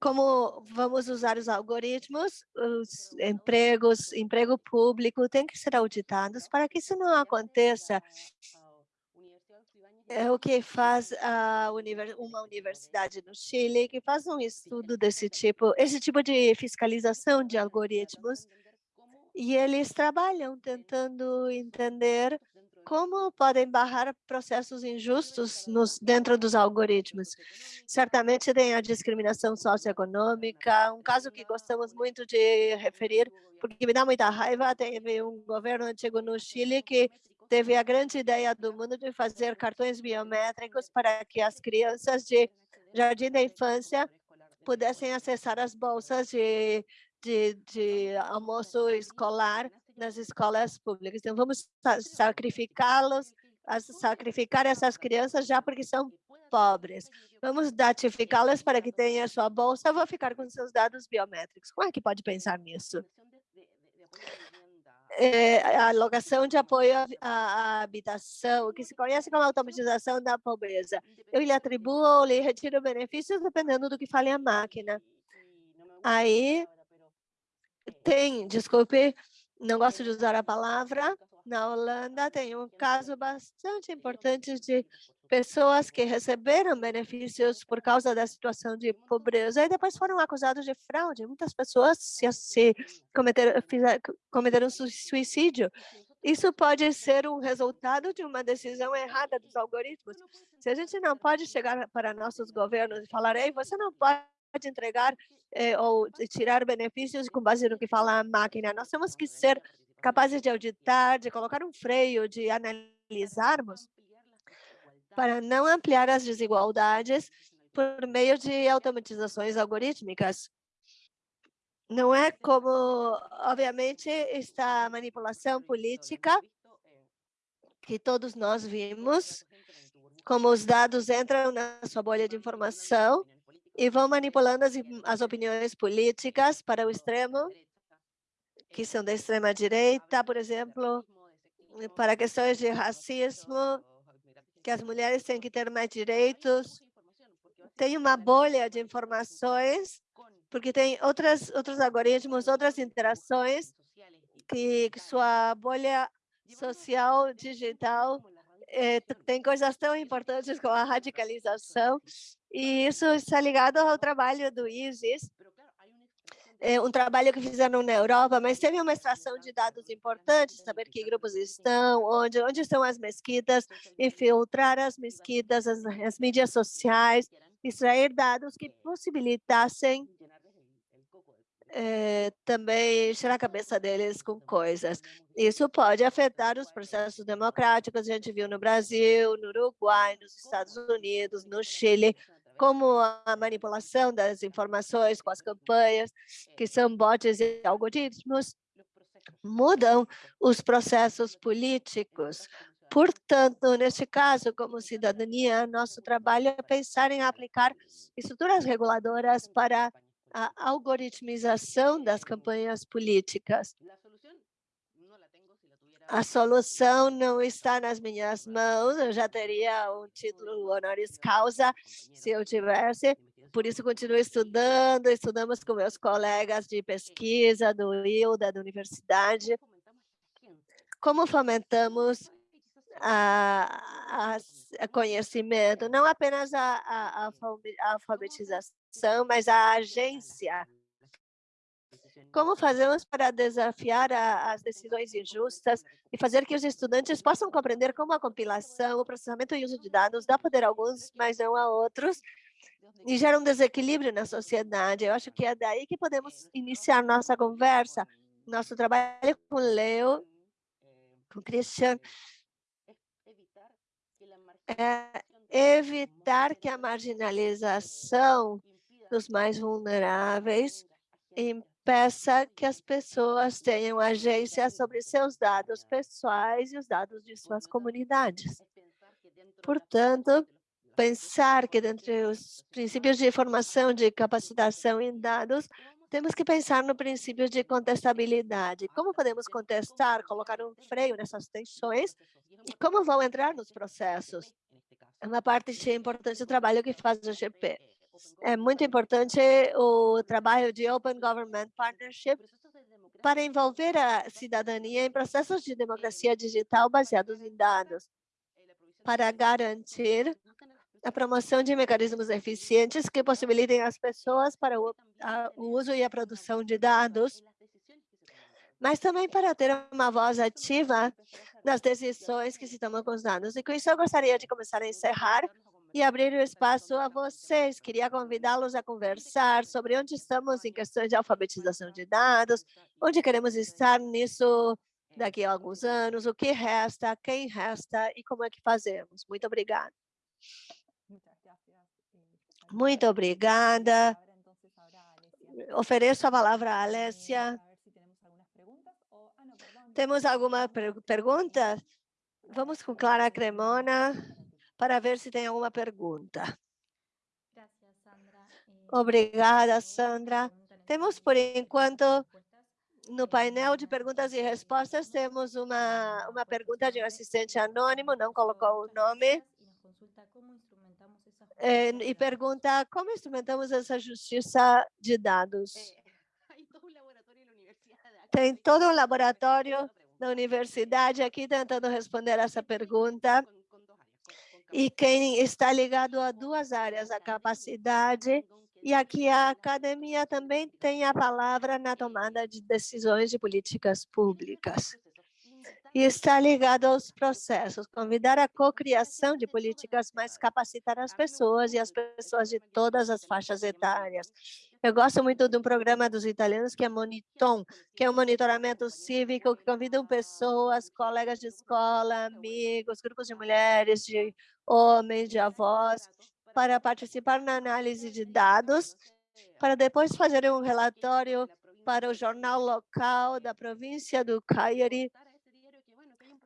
Speaker 2: como vamos usar os algoritmos, os empregos, emprego público tem que ser auditados para que isso não aconteça. É o que faz a univer- uma universidade no Chile, que faz um estudo desse tipo, esse tipo de fiscalização de algoritmos, e eles trabalham tentando entender como podem barrar processos injustos nos, dentro dos algoritmos. Certamente tem a discriminação socioeconômica, um caso que gostamos muito de referir, porque me dá muita raiva, teve um governo antigo no Chile que teve a grande ideia do mundo de fazer cartões biométricos para que as crianças de jardim da infância pudessem acessar as bolsas de, de, de almoço escolar nas escolas públicas. Então, vamos sa- sacrificá-los, sacrificar essas crianças já porque são pobres. Vamos datificá-las para que tenham a sua bolsa, vou ficar com seus dados biométricos. Como é que pode pensar nisso? É, a alocação de apoio à, habitação, que se conhece como automatização da pobreza. Eu lhe atribuo ou lhe retiro benefícios dependendo do que fale a máquina. Aí tem, desculpe, não gosto de usar a palavra, na Holanda tem um caso bastante importante de pessoas que receberam benefícios por causa da situação de pobreza e depois foram acusados de fraude. Muitas pessoas se, se cometeram, cometeram su- suicídio. Isso pode ser um resultado de uma decisão errada dos algoritmos. Se a gente não pode chegar para nossos governos e falar, ei, você não pode entregar eh, ou tirar benefícios com base no que fala a máquina. Nós temos que ser capazes de auditar, de colocar um freio, de analisarmos para não ampliar as desigualdades por meio de automatizações algorítmicas. Não é como, obviamente, está a manipulação política que todos nós vimos, como os dados entram na sua bolha de informação e vão manipulando as, as opiniões políticas para o extremo, que são da extrema direita, por exemplo, para questões de racismo, que as mulheres têm que ter mais direitos. Tem uma bolha de informações, porque tem outras, outros algoritmos, outras interações, que, sua bolha social, digital, eh, tem coisas tão importantes como a radicalização, e isso está ligado ao trabalho do ISIS, é um trabalho que fizeram na Europa, mas teve uma extração de dados importantes, saber que grupos estão, onde, onde estão as mesquitas, infiltrar as mesquitas, as, as mídias sociais, extrair dados que possibilitassem eh, também encher a cabeça deles com coisas. Isso pode afetar os processos democráticos, a gente viu no Brasil, no Uruguai, nos Estados Unidos, no Chile, como a manipulação das informações com as campanhas, que são bots e algoritmos, mudam os processos políticos. Portanto, neste caso, como cidadania, nosso trabalho é pensar em aplicar estruturas reguladoras para a algoritmização das campanhas políticas. A solução não está nas minhas mãos, eu já teria um título honoris causa se eu tivesse, por isso continuo estudando, estudamos com meus colegas de pesquisa, do ILDA, da universidade, como fomentamos a, a, conhecimento, não apenas a, a, a alfabetização, mas a agência como fazemos para desafiar a, as decisões injustas e fazer que os estudantes possam compreender como a compilação, o processamento e uso de dados dá poder a alguns, mas não a outros, e gera um desequilíbrio na sociedade. Eu acho que é daí que podemos iniciar nossa conversa. Nosso trabalho com Leo, com Christian, é evitar que a marginalização dos mais vulneráveis peça que as pessoas tenham agência sobre seus dados pessoais e os dados de suas comunidades. Portanto, pensar que dentre os princípios de informação, de capacitação em dados, temos que pensar no princípio de contestabilidade. Como podemos contestar, colocar um freio nessas tensões e como vão entrar nos processos? É uma parte importante do trabalho que faz o GP é muito importante o trabalho de Open Government Partnership para envolver a cidadania em processos de democracia digital baseados em dados, para garantir a promoção de mecanismos eficientes que possibilitem às pessoas para o, a, o uso e a produção de dados, mas também para ter uma voz ativa nas decisões que se tomam com os dados. E com isso eu gostaria de começar a encerrar e abrir o espaço a vocês. Queria convidá-los a conversar sobre onde estamos em questões de alfabetização de dados, onde queremos estar nisso daqui a alguns anos, o que resta, quem resta e como é que fazemos. Muito obrigada. Muito obrigada. Ofereço a palavra à Alessia. Temos alguma pergunta? Vamos com Clara Cremona para ver se tem alguma pergunta. Eh, Obrigada, Sandra. Temos, por enquanto, no painel de perguntas e respostas, temos uma, uma pergunta de um assistente anônimo, não colocou o nome, e pergunta como instrumentamos essa justiça de dados. Tem todo um laboratório da universidade aqui tentando responder essa pergunta e quem está ligado a duas áreas, a capacidade e aqui a academia também tem a palavra na tomada de decisões de políticas públicas. E está ligado aos processos, convidar a cocriação de políticas, mas capacitar as pessoas e as pessoas de todas as faixas etárias. Eu gosto muito de um programa dos italianos que é Moniton, que é um monitoramento cívico que convidam pessoas, colegas de escola, amigos, grupos de mulheres, de homens, de avós, para participar na análise de dados, para depois fazer um relatório para o jornal local da província do Cagliari,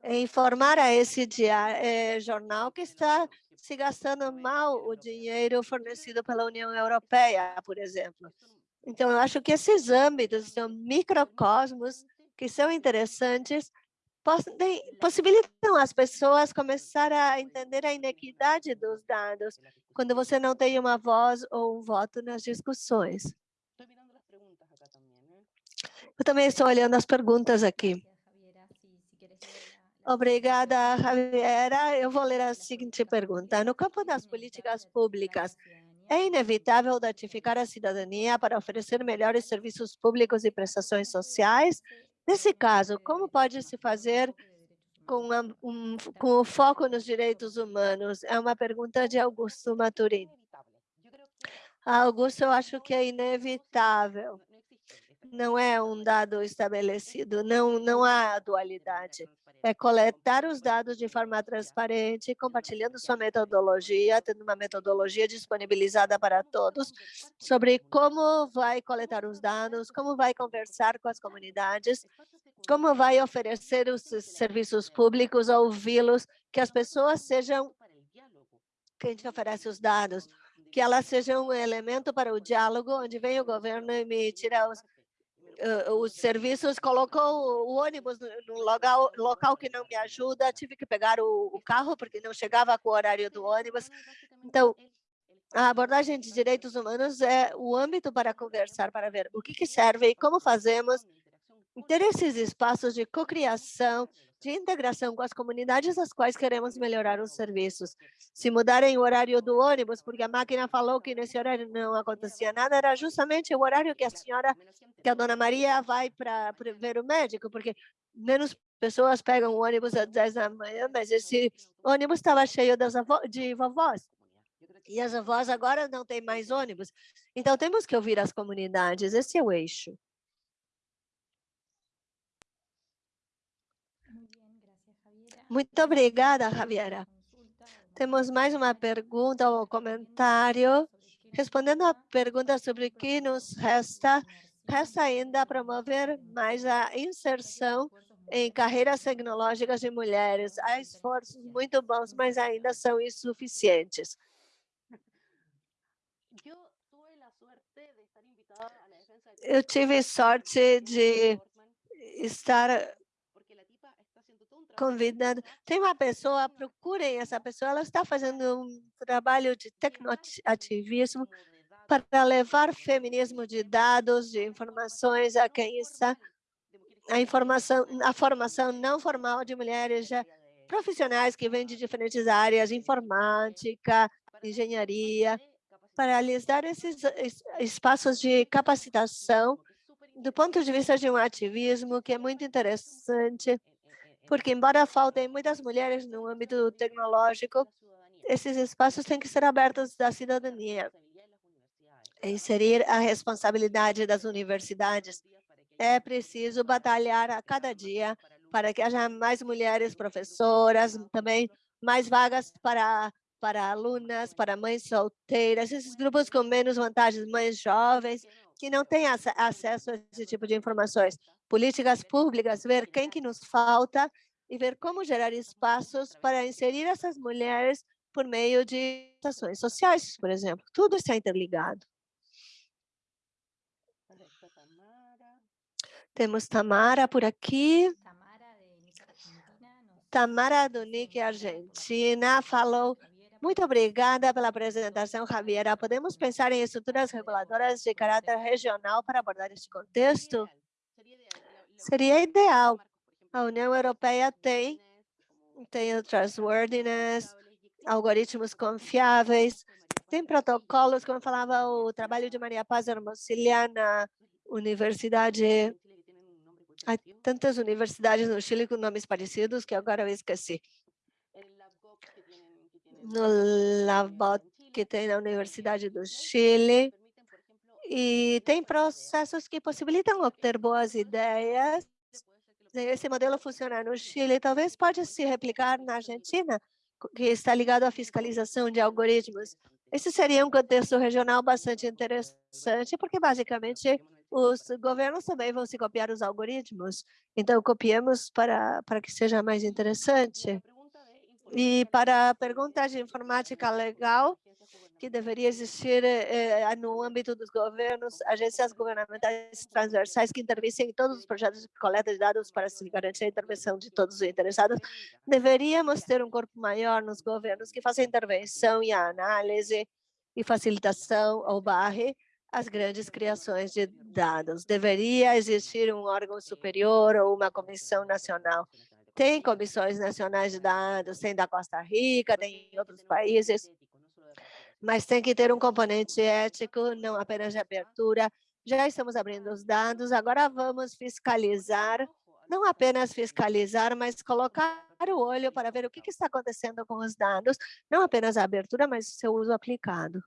Speaker 2: informar a esse é, jornal que está se gastando mal o dinheiro fornecido pela União Europeia, por exemplo. Então, eu acho que esses âmbitos são microcosmos que são interessantes possibilitam as pessoas começar a entender a inequidade dos dados quando você não tem uma voz ou um voto nas discussões. Eu também estou olhando as perguntas aqui. Obrigada, Javiera. Eu vou ler a seguinte pergunta. No campo das políticas públicas, é inevitável datificar a cidadania para oferecer melhores serviços públicos e prestações sociais? Nesse caso, como pode se fazer com, um, com o foco nos direitos humanos? É uma pergunta de Augusto Maturin. Augusto, eu acho que é inevitável. Não é um dado estabelecido, não, não há dualidade. É coletar os dados de forma transparente, compartilhando sua metodologia, tendo uma metodologia disponibilizada para todos, sobre como vai coletar os dados, como vai conversar com as comunidades, como vai oferecer os serviços públicos, ouvi-los, que as pessoas sejam quem te oferece os dados, que elas sejam um elemento para o diálogo, onde vem o governo e me os, uh, os serviços, colocou o ônibus no local, local que não me ajuda, tive que pegar o, o carro porque não chegava com o horário do ônibus. Então, a abordagem de direitos humanos é o âmbito para conversar, para ver o que, que serve e como fazemos ter esses espaços de cocriação, de integração com as comunidades às quais queremos melhorar os serviços. Se mudarem o horário do ônibus, porque a máquina falou que nesse horário não acontecia nada, era justamente o horário que a senhora, que a dona Maria vai para ver o médico, porque menos pessoas pegam o ônibus às 10 da manhã, mas esse ônibus estava cheio das avó, de vovós. E as avós agora não têm mais ônibus. Então, temos que ouvir as comunidades, esse é o eixo. Muito obrigada, Javiera. Temos mais uma pergunta ou comentário. Respondendo à pergunta sobre o que nos resta, resta ainda promover mais a inserção em carreiras tecnológicas de mulheres. Há esforços muito bons, mas ainda são insuficientes. Eu tive sorte de estar convidando. Tem uma pessoa, procurem essa pessoa, ela está fazendo um trabalho de tecnoativismo para levar feminismo de dados, de informações a quem está a informação, a formação não formal de mulheres já profissionais que vêm de diferentes áreas, informática, engenharia, para lhes dar esses espaços de capacitação do ponto de vista de um ativismo que é muito interessante porque embora faltem muitas mulheres no âmbito tecnológico, esses espaços têm que ser abertos da cidadania. Inserir a responsabilidade das universidades. É preciso batalhar a cada dia para que haja mais mulheres professoras, também mais vagas para, para alunas, para mães solteiras, esses grupos com menos vantagens, mães jovens, que não têm acesso a esse tipo de informações políticas públicas, ver quem que nos falta e ver como gerar espaços para inserir essas mulheres por meio de ações sociais, por exemplo. Tudo está interligado. Temos Tamara por aqui. Tamara do NIC Argentina falou muito obrigada pela apresentação, Javiera. Podemos pensar em estruturas reguladoras de caráter regional para abordar este contexto? Seria ideal. A União Europeia tem, tem o trustworthiness, algoritmos confiáveis, tem protocolos, como falava o trabalho de Maria Paz Hermosilla na universidade, há tantas universidades no Chile com nomes parecidos que agora eu esqueci. No LabBot que tem na Universidade do Chile, e tem processos que possibilitam obter boas ideias. Esse modelo funciona no Chile, talvez pode se replicar na Argentina, que está ligado à fiscalização de algoritmos. Esse seria um contexto regional bastante interessante, porque basicamente os governos também vão se copiar os algoritmos. Então, copiemos para, para que seja mais interessante. E para a pergunta de informática legal, que deveria existir eh, no âmbito dos governos, agências governamentais transversais que intervissem em todos os projetos de coleta de dados para se garantir a intervenção de todos os interessados. Deveríamos ter um corpo maior nos governos que faça intervenção e análise e facilitação ou barre as grandes criações de dados. Deveria existir um órgão superior ou uma comissão nacional. Tem comissões nacionais de dados, tem da Costa Rica, tem em outros países, mas tem que ter um componente ético, não apenas de abertura. Já estamos abrindo os dados, agora vamos fiscalizar, não apenas fiscalizar, mas colocar o olho para ver o que, está acontecendo com os dados, não apenas a abertura, mas o seu uso aplicado.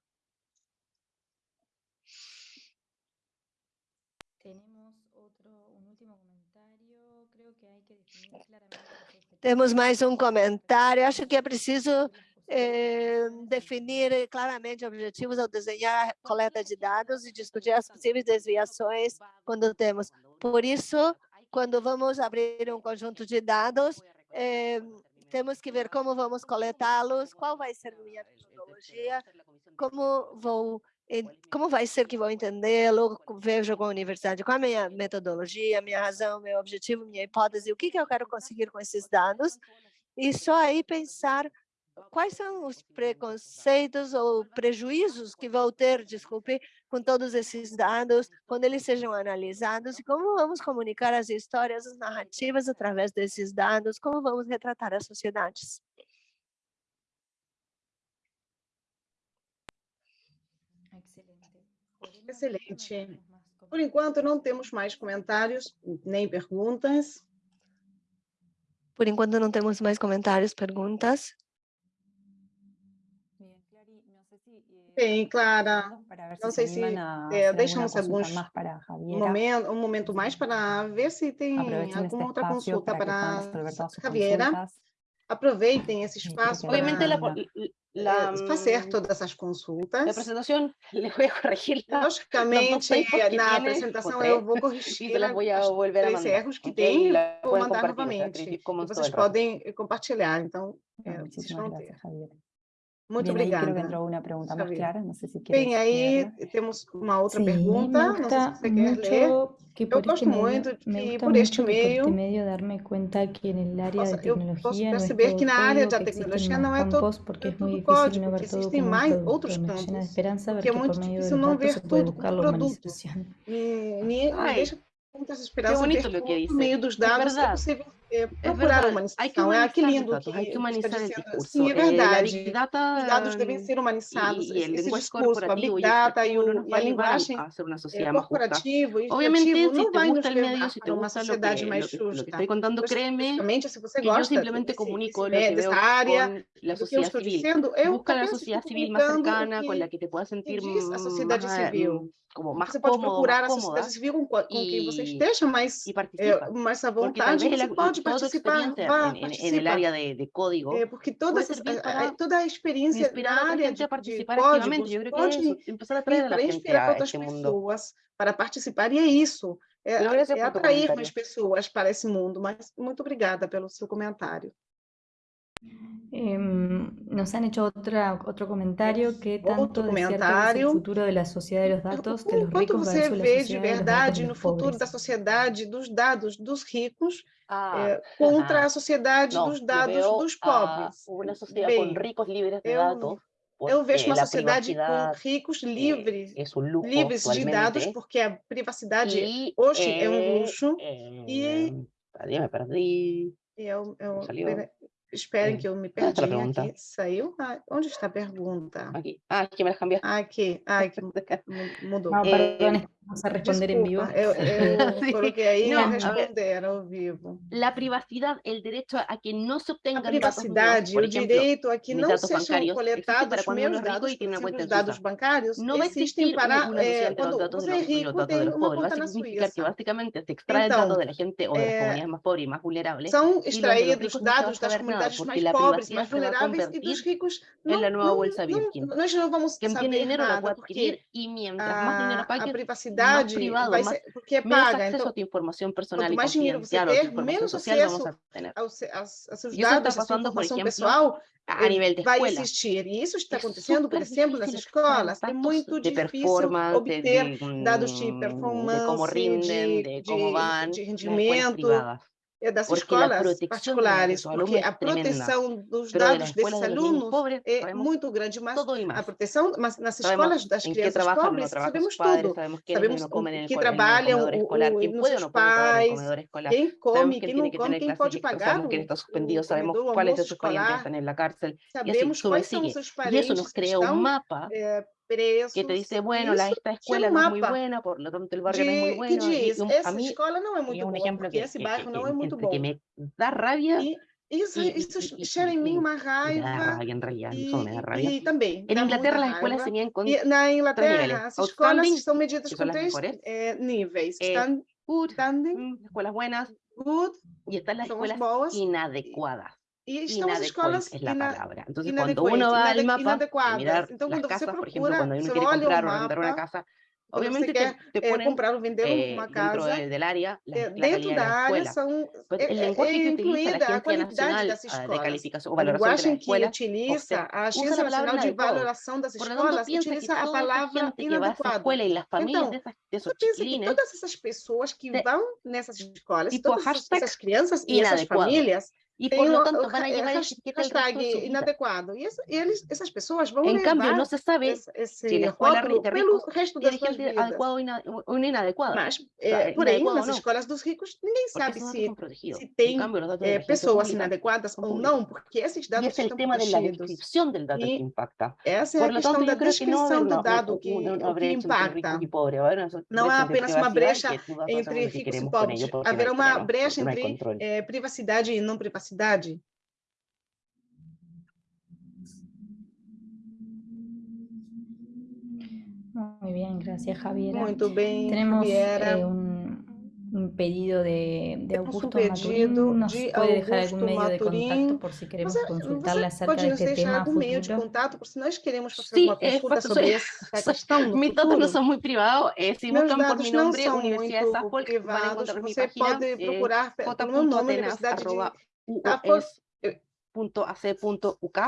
Speaker 5: Temos outro, um último comentário. Creo que hay que definir claramente
Speaker 2: Temos mais um comentário. Acho que é preciso eh, definir claramente objetivos ao desenhar coleta de dados e discutir as possíveis desviações quando temos. Por isso, quando vamos abrir um conjunto de dados, eh, temos que ver como vamos coletá-los, qual vai ser minha metodologia, como vou como vai ser que vou entendê-lo, vejo com a universidade, qual a minha metodologia, minha razão, meu objetivo, minha hipótese, o que, que eu quero conseguir com esses dados, e só aí pensar quais são os preconceitos ou prejuízos que vou ter, desculpe, com todos esses dados, quando eles sejam analisados, e como vamos comunicar as histórias, as narrativas através desses dados, como vamos retratar as sociedades.
Speaker 3: Excelente. Por enquanto, não temos mais comentários, nem perguntas.
Speaker 2: Por enquanto, não temos mais comentários, perguntas.
Speaker 3: Bem, Clara, não sei se é, deixamos alguns momento, um momento mais para ver se tem alguma outra consulta para Javiera. Aproveitem esse espaço para fazer todas essas consultas.
Speaker 4: Na apresentação,
Speaker 3: Logicamente, na apresentação eu vou corrigir os erros que tem e vou mandar novamente. Vocês podem compartilhar, então, é, vocês vão ter. Muito Bien, obrigada.
Speaker 1: Creo que entró una pregunta más clara, no sé si
Speaker 3: Bem, aí leerla. temos uma outra
Speaker 5: sí,
Speaker 3: pergunta, não sei se você quer ler.
Speaker 5: Que por
Speaker 3: eu gosto
Speaker 5: este medio,
Speaker 3: muito que
Speaker 5: me gusta
Speaker 3: por este
Speaker 5: que por
Speaker 3: meio,
Speaker 5: este medio darme cuenta que en el área de
Speaker 3: eu posso
Speaker 5: no
Speaker 3: perceber que na área da
Speaker 5: que
Speaker 3: tecnologia não é todo,
Speaker 5: porque
Speaker 3: é tudo
Speaker 5: difícil
Speaker 3: código,
Speaker 5: ver
Speaker 3: porque
Speaker 5: todo
Speaker 3: existem mais outros
Speaker 5: Me
Speaker 3: campos, é
Speaker 5: que por
Speaker 3: muito
Speaker 5: medio
Speaker 3: difícil não ver tudo como produto. Me, me, me
Speaker 4: Ai,
Speaker 3: deixa com muita esperança
Speaker 4: bonito
Speaker 3: ver
Speaker 4: lo que dice.
Speaker 3: meio dos
Speaker 4: É
Speaker 3: dados é possível é,
Speaker 4: É
Speaker 3: procurar a
Speaker 4: verdade, hay que
Speaker 3: humanização. É, que lindo
Speaker 4: que
Speaker 3: que está
Speaker 4: humanizar el
Speaker 3: dizendo. Sim, é verdade.
Speaker 4: Data
Speaker 3: Os dados devem ser humanizados.
Speaker 4: y el
Speaker 3: Esse discurso, a Big Data e, o, e a
Speaker 4: a
Speaker 3: linguagem
Speaker 4: a ser
Speaker 3: é, corporativo e
Speaker 4: Obviamente,
Speaker 3: não vai nos levar
Speaker 4: si
Speaker 3: para uma sociedade mais justa.
Speaker 4: estoy contando, créeme
Speaker 3: Especificamente, se você gosta
Speaker 4: simplemente
Speaker 3: desse,
Speaker 4: comunico lo que veo
Speaker 3: área,
Speaker 4: con la
Speaker 3: do que eu
Speaker 4: sociedad
Speaker 3: estou
Speaker 4: civil.
Speaker 3: eu
Speaker 4: Busca la
Speaker 3: apenas
Speaker 4: sociedad
Speaker 3: estou
Speaker 4: civil
Speaker 3: o
Speaker 4: cercana,
Speaker 3: que,
Speaker 4: la que te puedas sentir
Speaker 3: diz a sociedade civil.
Speaker 4: Como más
Speaker 3: Você pode
Speaker 4: cómodo,
Speaker 3: procurar sociedade civil com, com quem você esteja é,
Speaker 4: participa.
Speaker 3: mais à
Speaker 4: Porque tal
Speaker 3: vontade, você
Speaker 4: el-
Speaker 3: pode participar,
Speaker 4: experiencia
Speaker 3: vá,
Speaker 4: en, en-
Speaker 3: participa.
Speaker 4: área de, de código
Speaker 3: É, porque toda, essa, toda a experiência na área de, de códigos
Speaker 4: é
Speaker 3: pode
Speaker 4: eso, empezar a la
Speaker 3: para inspirar outras pessoas para participar, e é isso, é, é atrair mais pessoas para esse mundo, mas muito obrigada pelo seu comentário.
Speaker 5: Em, nos han hecho otra, otro comentario que tanto
Speaker 3: Outro comentário.
Speaker 5: futuro de la sociedad de los datos, de
Speaker 3: O
Speaker 5: los
Speaker 3: quanto
Speaker 5: ricos
Speaker 3: você
Speaker 5: versus la
Speaker 3: vê de
Speaker 5: sociedad de los datos
Speaker 3: verdade
Speaker 5: de
Speaker 3: no
Speaker 5: los
Speaker 3: futuro da sociedade dos dados dos ricos
Speaker 4: Ah,
Speaker 3: é, contra
Speaker 4: ajá.
Speaker 3: a sociedade
Speaker 4: No,
Speaker 3: dos
Speaker 4: yo
Speaker 3: dados
Speaker 4: veo
Speaker 3: dos pobres?
Speaker 4: una sociedad con
Speaker 3: Bem,
Speaker 4: ricos libres de
Speaker 3: eu,
Speaker 4: datos,
Speaker 3: eu vejo
Speaker 4: porque
Speaker 3: uma
Speaker 4: la
Speaker 3: sociedade com
Speaker 4: privacidad
Speaker 3: ricos
Speaker 4: eh,
Speaker 3: livres,
Speaker 4: es un lujo
Speaker 3: livres de dados, porque a privacidade
Speaker 4: y
Speaker 3: hoje é um
Speaker 4: eh,
Speaker 3: luxo, e,
Speaker 4: eh, perdí, me perdí,
Speaker 3: e eu, eu,
Speaker 4: me
Speaker 3: esperem
Speaker 4: Eh,
Speaker 3: que eu me
Speaker 4: ¿dónde está la
Speaker 3: perdi aqui, saiu? Ah, onde está a pergunta?
Speaker 4: Aquí. Ah, me las cambiaste.
Speaker 3: Aqui, ai, que mu- mudou.
Speaker 5: Es que vamos a responder en vivo.
Speaker 3: Desculpa, eu, eu
Speaker 4: Sí.
Speaker 3: coloquei aí
Speaker 4: Não,
Speaker 3: e
Speaker 4: a ver.
Speaker 3: responder ao vivo.
Speaker 4: La privacidad, el derecho a que no se
Speaker 3: A
Speaker 4: obtengan datos míos,
Speaker 3: privacidade,
Speaker 4: por
Speaker 3: o
Speaker 4: ejemplo,
Speaker 3: direito a que
Speaker 4: mis
Speaker 3: não
Speaker 4: datos
Speaker 3: sejam
Speaker 4: bancarios, existe para
Speaker 3: coletados
Speaker 4: cuando uno
Speaker 3: meus
Speaker 4: es rico
Speaker 3: dados,
Speaker 4: y
Speaker 3: por
Speaker 4: tiene una
Speaker 3: exemplo,
Speaker 4: cuenta
Speaker 3: os
Speaker 4: en
Speaker 3: dados
Speaker 4: Suiza.
Speaker 3: bancários,
Speaker 4: No va a
Speaker 3: existem
Speaker 4: existir
Speaker 3: para
Speaker 4: una
Speaker 3: eh,
Speaker 4: sociedad entre los
Speaker 3: quando
Speaker 4: datos de
Speaker 3: você é
Speaker 4: los, y los
Speaker 3: rico,
Speaker 4: datos de
Speaker 3: tem
Speaker 4: los
Speaker 3: uma
Speaker 4: pobres. Va a
Speaker 3: conta na
Speaker 4: significar que
Speaker 3: Suíça.
Speaker 4: básicamente se extrae
Speaker 3: Então,
Speaker 4: datos de la gente o de las
Speaker 3: eh,
Speaker 4: comunidades más pobres y más vulnerables
Speaker 3: São
Speaker 4: y los de los
Speaker 3: extraídos
Speaker 4: ricos no se va a
Speaker 3: dados das
Speaker 4: saber nada
Speaker 3: comunidades
Speaker 4: porque
Speaker 3: mais
Speaker 4: la
Speaker 3: pobres,
Speaker 4: privacidad
Speaker 3: mais
Speaker 4: se va a
Speaker 3: vulneráveis e dos
Speaker 4: convertir
Speaker 3: ricos.
Speaker 4: en
Speaker 3: Não,
Speaker 4: la nueva
Speaker 3: não,
Speaker 4: bolsa
Speaker 3: não,
Speaker 4: Birkin.
Speaker 3: nós não vamos
Speaker 4: Quien tiene
Speaker 3: saber
Speaker 4: dinero la
Speaker 3: nada,
Speaker 4: puede
Speaker 3: porque
Speaker 4: adquirir y mientras más dinero
Speaker 3: a, a
Speaker 4: pagues, más
Speaker 3: privacidade
Speaker 4: privado,
Speaker 3: vai ser, porque é
Speaker 4: menos
Speaker 3: paga.
Speaker 4: acceso
Speaker 3: Então,
Speaker 4: a tu información personal
Speaker 3: quanto mais dinheiro você ter, menos
Speaker 4: social vamos
Speaker 3: acesso
Speaker 4: a
Speaker 3: aos, aos seus dados, a sua
Speaker 4: por
Speaker 3: informação
Speaker 4: exemplo,
Speaker 3: pessoal,
Speaker 4: A nivel de
Speaker 3: vai existir. E isso está
Speaker 4: É
Speaker 3: acontecendo, por
Speaker 4: super
Speaker 3: exemplo, nas escolas. É muito
Speaker 4: de
Speaker 3: difícil obter
Speaker 4: de,
Speaker 3: dados de performance,
Speaker 4: de rinden,
Speaker 3: de,
Speaker 4: de cómo
Speaker 3: de,
Speaker 4: van
Speaker 3: de
Speaker 4: las escuelas
Speaker 3: rendimento. É das
Speaker 4: Porque
Speaker 3: escolas particulares, porque a proteção dos dados desses alunos é muito grande, mas a proteção, mas nas escolas das crianças pobres, sabemos tudo.
Speaker 4: sabemos
Speaker 3: que trabalham
Speaker 4: comedor
Speaker 3: o,
Speaker 4: escolar,
Speaker 3: o,
Speaker 4: quién
Speaker 3: nos
Speaker 4: puede o
Speaker 3: seus
Speaker 4: no puede comer en el
Speaker 3: pais, quem come, quem não come, quem pode pagar
Speaker 4: sabemos
Speaker 3: o,
Speaker 4: quién está suspendido,
Speaker 3: o
Speaker 4: sabemos
Speaker 3: comedor, sabemos quais são os seus parentes que estão
Speaker 4: mapa
Speaker 3: eh, presos.
Speaker 4: que te dice,
Speaker 3: e
Speaker 4: bueno, la,
Speaker 3: isso
Speaker 4: esta
Speaker 3: gera
Speaker 4: escuela
Speaker 3: um
Speaker 4: no es muy
Speaker 3: mapa
Speaker 4: buena, por lo tanto el barrio no es muy
Speaker 3: de, que
Speaker 4: bueno. Y,
Speaker 3: diz,
Speaker 4: y un- a
Speaker 3: essa
Speaker 4: mí,
Speaker 3: escola não é
Speaker 4: y
Speaker 3: muito
Speaker 4: es un
Speaker 3: boa,
Speaker 4: ejemplo
Speaker 3: porque
Speaker 4: que,
Speaker 3: esse
Speaker 4: que,
Speaker 3: bairro
Speaker 4: que,
Speaker 3: não
Speaker 4: que,
Speaker 3: é muito
Speaker 4: entre que
Speaker 3: bom.
Speaker 4: me da rabia
Speaker 3: E isso,
Speaker 4: y,
Speaker 3: isso
Speaker 4: y, y,
Speaker 3: gera em mim
Speaker 4: y-
Speaker 3: uma
Speaker 4: y me da
Speaker 3: raiva
Speaker 4: rabia en realidad, no solo me da
Speaker 3: e,
Speaker 4: rabia.
Speaker 3: e também
Speaker 4: En
Speaker 3: dá
Speaker 4: Inglaterra
Speaker 3: muita
Speaker 4: las escuelas
Speaker 3: raiva.
Speaker 4: tenían con
Speaker 3: E na
Speaker 4: tres
Speaker 3: Inglaterra,
Speaker 4: niveles.
Speaker 3: as escolas
Speaker 4: Outstanding,
Speaker 3: são medidas
Speaker 4: que
Speaker 3: com
Speaker 4: son las
Speaker 3: três
Speaker 4: mejores.
Speaker 3: eh, níveis.
Speaker 4: Eh,
Speaker 3: Stand,
Speaker 4: good,
Speaker 3: standing,
Speaker 4: mm, escuelas buenas,
Speaker 3: good
Speaker 4: Y están las
Speaker 3: são as
Speaker 4: escuelas
Speaker 3: boas
Speaker 4: inadecuadas.
Speaker 3: E estão as
Speaker 4: Inadequadas
Speaker 3: escolas
Speaker 4: es la
Speaker 3: ina,
Speaker 4: palabra. Entonces, cuando
Speaker 3: inadequadas,
Speaker 4: uno va al
Speaker 3: inade-
Speaker 4: mapa de
Speaker 3: inadequadas.
Speaker 4: mirar
Speaker 3: Então,
Speaker 4: las
Speaker 3: quando você
Speaker 4: casas, por ejemplo,
Speaker 3: procura,
Speaker 4: cuando uno
Speaker 3: você
Speaker 4: quiere
Speaker 3: olha o
Speaker 4: comprar o arrendar una
Speaker 3: mapa,
Speaker 4: casa,
Speaker 3: quando
Speaker 4: obviamente
Speaker 3: você
Speaker 4: te,
Speaker 3: quer
Speaker 4: te
Speaker 3: eh,
Speaker 4: ponen
Speaker 3: comprar ou vender
Speaker 4: eh,
Speaker 3: uma
Speaker 4: dentro
Speaker 3: casa,
Speaker 4: de- del área la,
Speaker 3: eh,
Speaker 4: la
Speaker 3: dentro
Speaker 4: calidad de
Speaker 3: da
Speaker 4: la
Speaker 3: área
Speaker 4: escuela.
Speaker 3: são
Speaker 4: Pues
Speaker 3: é,
Speaker 4: el
Speaker 3: é,
Speaker 4: lenguaje
Speaker 3: é
Speaker 4: que utiliza la
Speaker 3: incluída a
Speaker 4: Agencia
Speaker 3: qualidade
Speaker 4: Nacional
Speaker 3: das
Speaker 4: ah, de
Speaker 3: escolas.
Speaker 4: Calificación o
Speaker 3: A
Speaker 4: Valoración de
Speaker 3: linguagem
Speaker 4: las
Speaker 3: que
Speaker 4: Escuelas,
Speaker 3: utiliza
Speaker 4: OCDE,
Speaker 3: a
Speaker 4: usa
Speaker 3: Agência
Speaker 4: la palabra
Speaker 3: Nacional de
Speaker 4: inadecuado.
Speaker 3: Valoração das
Speaker 4: Por lo tanto,
Speaker 3: Escolas
Speaker 4: piensa que
Speaker 3: utiliza a
Speaker 4: toda esa
Speaker 3: palavra
Speaker 4: gente que va a esa
Speaker 3: inadequado.
Speaker 4: escuela y las familias
Speaker 3: Então,
Speaker 4: de, esas, de esos
Speaker 3: Você pensa que
Speaker 4: chiquilines,
Speaker 3: todas essas pessoas que
Speaker 4: Te-
Speaker 3: vão nessas escolas,
Speaker 4: tipo
Speaker 3: todas essas,
Speaker 4: hashtag
Speaker 3: essas crianças e essas
Speaker 4: inadequado. Y
Speaker 3: têm
Speaker 4: por lo tanto van a llevar el
Speaker 3: hashtag inadequado. E essa- eles, essas pessoas vão
Speaker 4: En
Speaker 3: levar
Speaker 4: cambio, no se sabe
Speaker 3: esse, esse
Speaker 4: escuela
Speaker 3: rótulo pelo resto das suas vidas.
Speaker 4: adecuada o, ina- o inadecuada.
Speaker 3: Mas,
Speaker 4: sea,
Speaker 3: eh, porém,
Speaker 4: inadequado
Speaker 3: nas
Speaker 4: não.
Speaker 3: escolas dos ricos, ninguém sabe se, se tem
Speaker 4: agencia
Speaker 3: pessoas inadequadas ou não, porque esses dados
Speaker 4: es el
Speaker 3: estão
Speaker 4: tema de la
Speaker 3: protegidos.
Speaker 4: impacta.
Speaker 3: Essa é a questão da descrição do dado que, que impacta. Não há
Speaker 4: brecha entre
Speaker 3: apenas uma
Speaker 4: privacidad
Speaker 3: brecha entre ricos e pobres. Haverá uma brecha entre privacidade e não privacidade.
Speaker 5: Muy bien, gracias Javiera.
Speaker 3: Muito bem,
Speaker 5: Tenemos
Speaker 3: Javiera.
Speaker 5: eh, un, un pedido de, de
Speaker 3: Temos um
Speaker 5: Augusto
Speaker 3: pedido
Speaker 5: Maturín. ¿Nos
Speaker 3: de
Speaker 5: puede dejar
Speaker 3: Augusto
Speaker 5: algún medio de contacto por si queremos
Speaker 3: Você,
Speaker 5: consultarle
Speaker 3: você
Speaker 5: acerca
Speaker 3: pode
Speaker 5: de este tema
Speaker 3: algum meio de contato, porque se nós queremos fazer
Speaker 4: Sí,
Speaker 3: uma
Speaker 4: é
Speaker 3: consulta
Speaker 4: fácil,
Speaker 3: sobre essa questão no
Speaker 4: Mis no
Speaker 3: futuro,
Speaker 4: son muy privados. eh, si
Speaker 3: meus
Speaker 4: buscan por
Speaker 3: dados
Speaker 4: mi
Speaker 3: não
Speaker 4: nombre,
Speaker 3: são
Speaker 4: Universidad de
Speaker 3: muito
Speaker 4: Suffolk, van a encontrar mi
Speaker 3: Você
Speaker 4: página.
Speaker 3: pode
Speaker 4: eh,
Speaker 3: procurar pe- pelo meu nome, Universidade de
Speaker 4: j.atenas.ues.ac.uk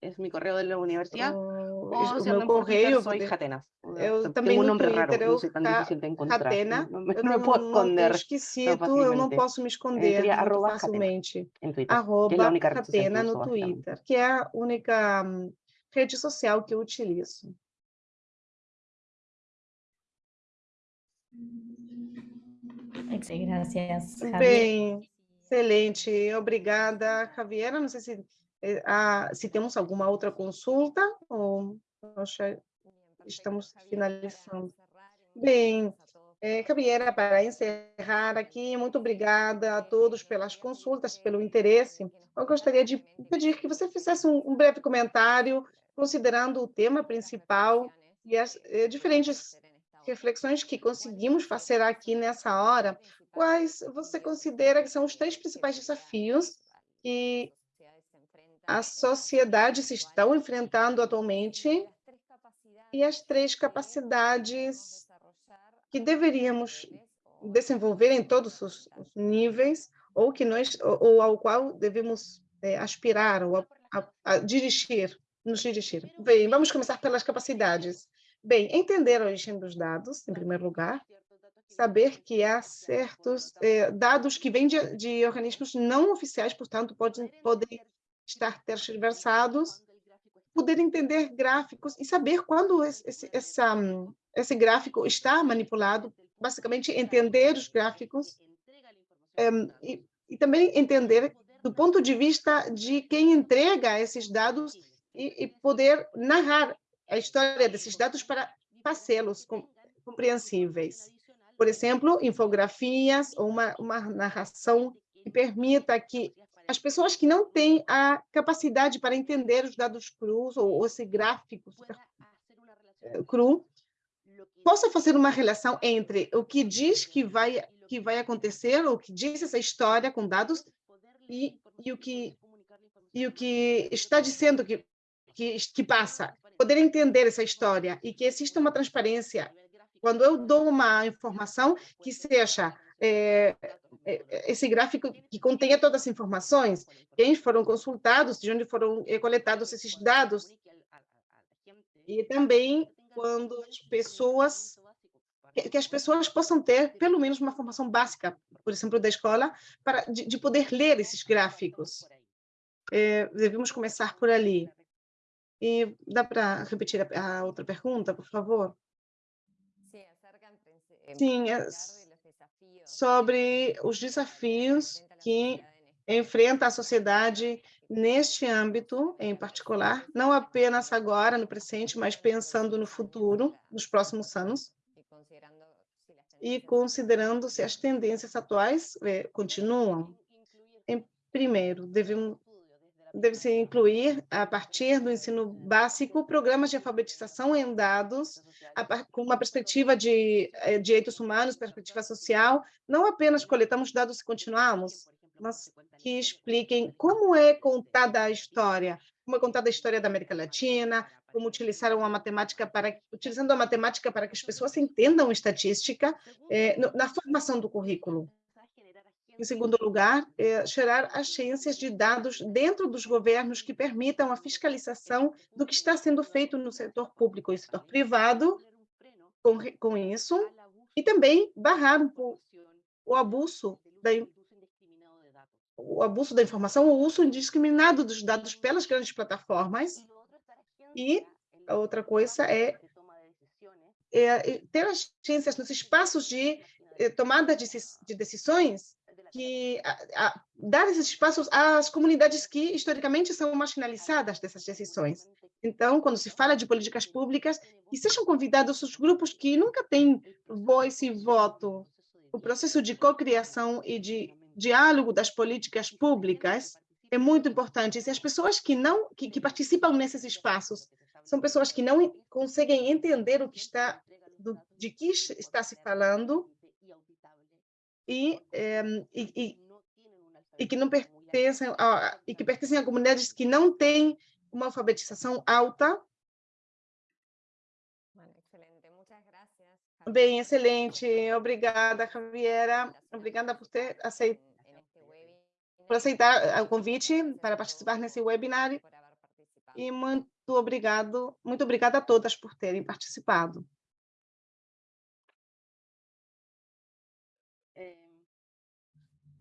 Speaker 4: es mi correo de la universidad.
Speaker 3: o,
Speaker 4: O
Speaker 3: o
Speaker 4: si
Speaker 3: meu
Speaker 4: andan por Twitter,
Speaker 3: correio.
Speaker 4: soy
Speaker 3: de-
Speaker 4: Jatenas.
Speaker 3: Eu
Speaker 4: Tengo
Speaker 3: também
Speaker 4: un
Speaker 3: no
Speaker 4: nombre raro,
Speaker 3: Twitter,
Speaker 4: no
Speaker 3: eu
Speaker 4: soy tan
Speaker 3: Ca-
Speaker 4: difícil de encontrar.
Speaker 3: Catena,
Speaker 4: No, me,
Speaker 3: eu
Speaker 4: no me
Speaker 3: não,
Speaker 4: puedo
Speaker 3: não tenho
Speaker 4: esconder
Speaker 3: esquecido, eu não
Speaker 4: fácilmente.
Speaker 3: posso me esconder
Speaker 4: seria
Speaker 3: muito
Speaker 4: arroba Catena.
Speaker 3: facilmente.
Speaker 4: en Twitter, que es la
Speaker 3: Arroba
Speaker 4: única red social que
Speaker 3: Catena
Speaker 4: uso,
Speaker 3: no
Speaker 4: básicamente.
Speaker 3: Twitter, que é a única hum, rede social que eu utilizo.
Speaker 5: Ex- Gracias, Javier.
Speaker 3: Bem, excelente. Obrigada, Javiera. Não sei se, eh, se temos alguma outra consulta ou estamos finalizando. Bem, eh, Javiera, para encerrar aqui, muito obrigada a todos pelas consultas, pelo interesse. Eu gostaria de pedir que você fizesse um, um breve comentário, considerando o tema principal e as eh, diferentes reflexões que conseguimos fazer aqui nessa hora. Quais você considera que são os três principais desafios que a sociedade se estão enfrentando atualmente e as três capacidades que deveríamos desenvolver em todos os níveis ou que nós ou, ou ao qual devemos eh, aspirar ou a, a, a dirigir, nos dirigir. Bem, vamos começar pelas capacidades. Bem, entender a origem dos dados, em primeiro lugar, saber que há certos eh, dados que vêm de, de organismos não oficiais, portanto, podem, podem estar tergiversados, poder entender gráficos e saber quando esse, essa, esse gráfico está manipulado, basicamente entender os gráficos em, e, e também entender do ponto de vista de quem entrega esses dados e, e poder narrar a história desses dados para com- compreensíveis. Por exemplo, infografias ou uma, uma narração que permita que as pessoas que não têm a capacidade para entender os dados crus ou, ou esse gráfico eh, cru, possa fazer uma relação entre o que diz que vai que vai acontecer, ou o que diz essa história com dados e, e o que e o que está dizendo que que, que passa, poder entender essa história e que exista uma transparência. Quando eu dou uma informação que seja é, é, esse gráfico que contenha todas as informações, quem foram consultados, de onde foram é, coletados esses dados, e também quando as pessoas que, as pessoas possam ter pelo menos uma formação básica, por exemplo, da escola, para de, de poder ler esses gráficos. É, devemos começar por ali. E dá para repetir a, a outra pergunta, por favor? Sim, é sobre os desafios que enfrenta a sociedade neste âmbito em particular, não apenas agora, no presente, mas pensando no futuro, nos próximos anos, e considerando se as tendências atuais eh, continuam. Em primeiro, devemos deve-se incluir, a partir do ensino básico, programas de alfabetização em dados, a, com uma perspectiva de eh, direitos humanos, perspectiva social, não apenas coletamos dados e continuamos, mas que expliquem como é contada a história, como é contada a história da América Latina, como utilizar uma matemática para utilizando a matemática para que as pessoas entendam estatística eh, na formação do currículo. Em segundo lugar, é gerar agências de dados dentro dos governos que permitam a fiscalização do que está sendo feito no setor público e setor privado com, com isso, e também barrar um o abuso da o abuso da informação, o uso indiscriminado dos dados pelas grandes plataformas. E outra coisa é, é ter agências nos espaços de eh, tomada de, de decisões que a, a, dar esses espaços às comunidades que historicamente são marginalizadas dessas decisões. Então, quando se fala de políticas públicas, que sejam convidados os grupos que nunca têm voz e voto. O processo de cocriação e de diálogo das políticas públicas é muito importante. E as pessoas que não que, que participam nesses espaços são pessoas que não conseguem entender o que está do, de que está se falando e, é, e, e, e, que não pertencem a, e que pertencem a comunidades que não têm uma alfabetização alta. Bem, excelente. Obrigada, Javiera. Obrigada por ter aceito, por aceitar o convite para participar nesse webinar. E muito obrigado, muito obrigada a todas por terem participado.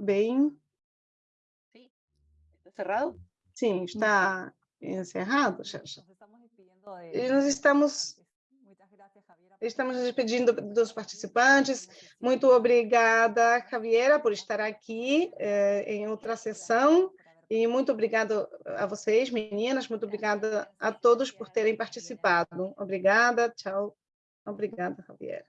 Speaker 3: Bem.
Speaker 4: Sim. Está cerrado?
Speaker 3: Sim, está encerrado, Xerxa. E nós estamos Estamos nos despedindo dos participantes. Muito obrigada, Javiera, por estar aqui eh, em outra sessão. E muito obrigado a vocês, meninas. Muito obrigada a todos por terem participado. Obrigada, tchau. Obrigada, Javiera.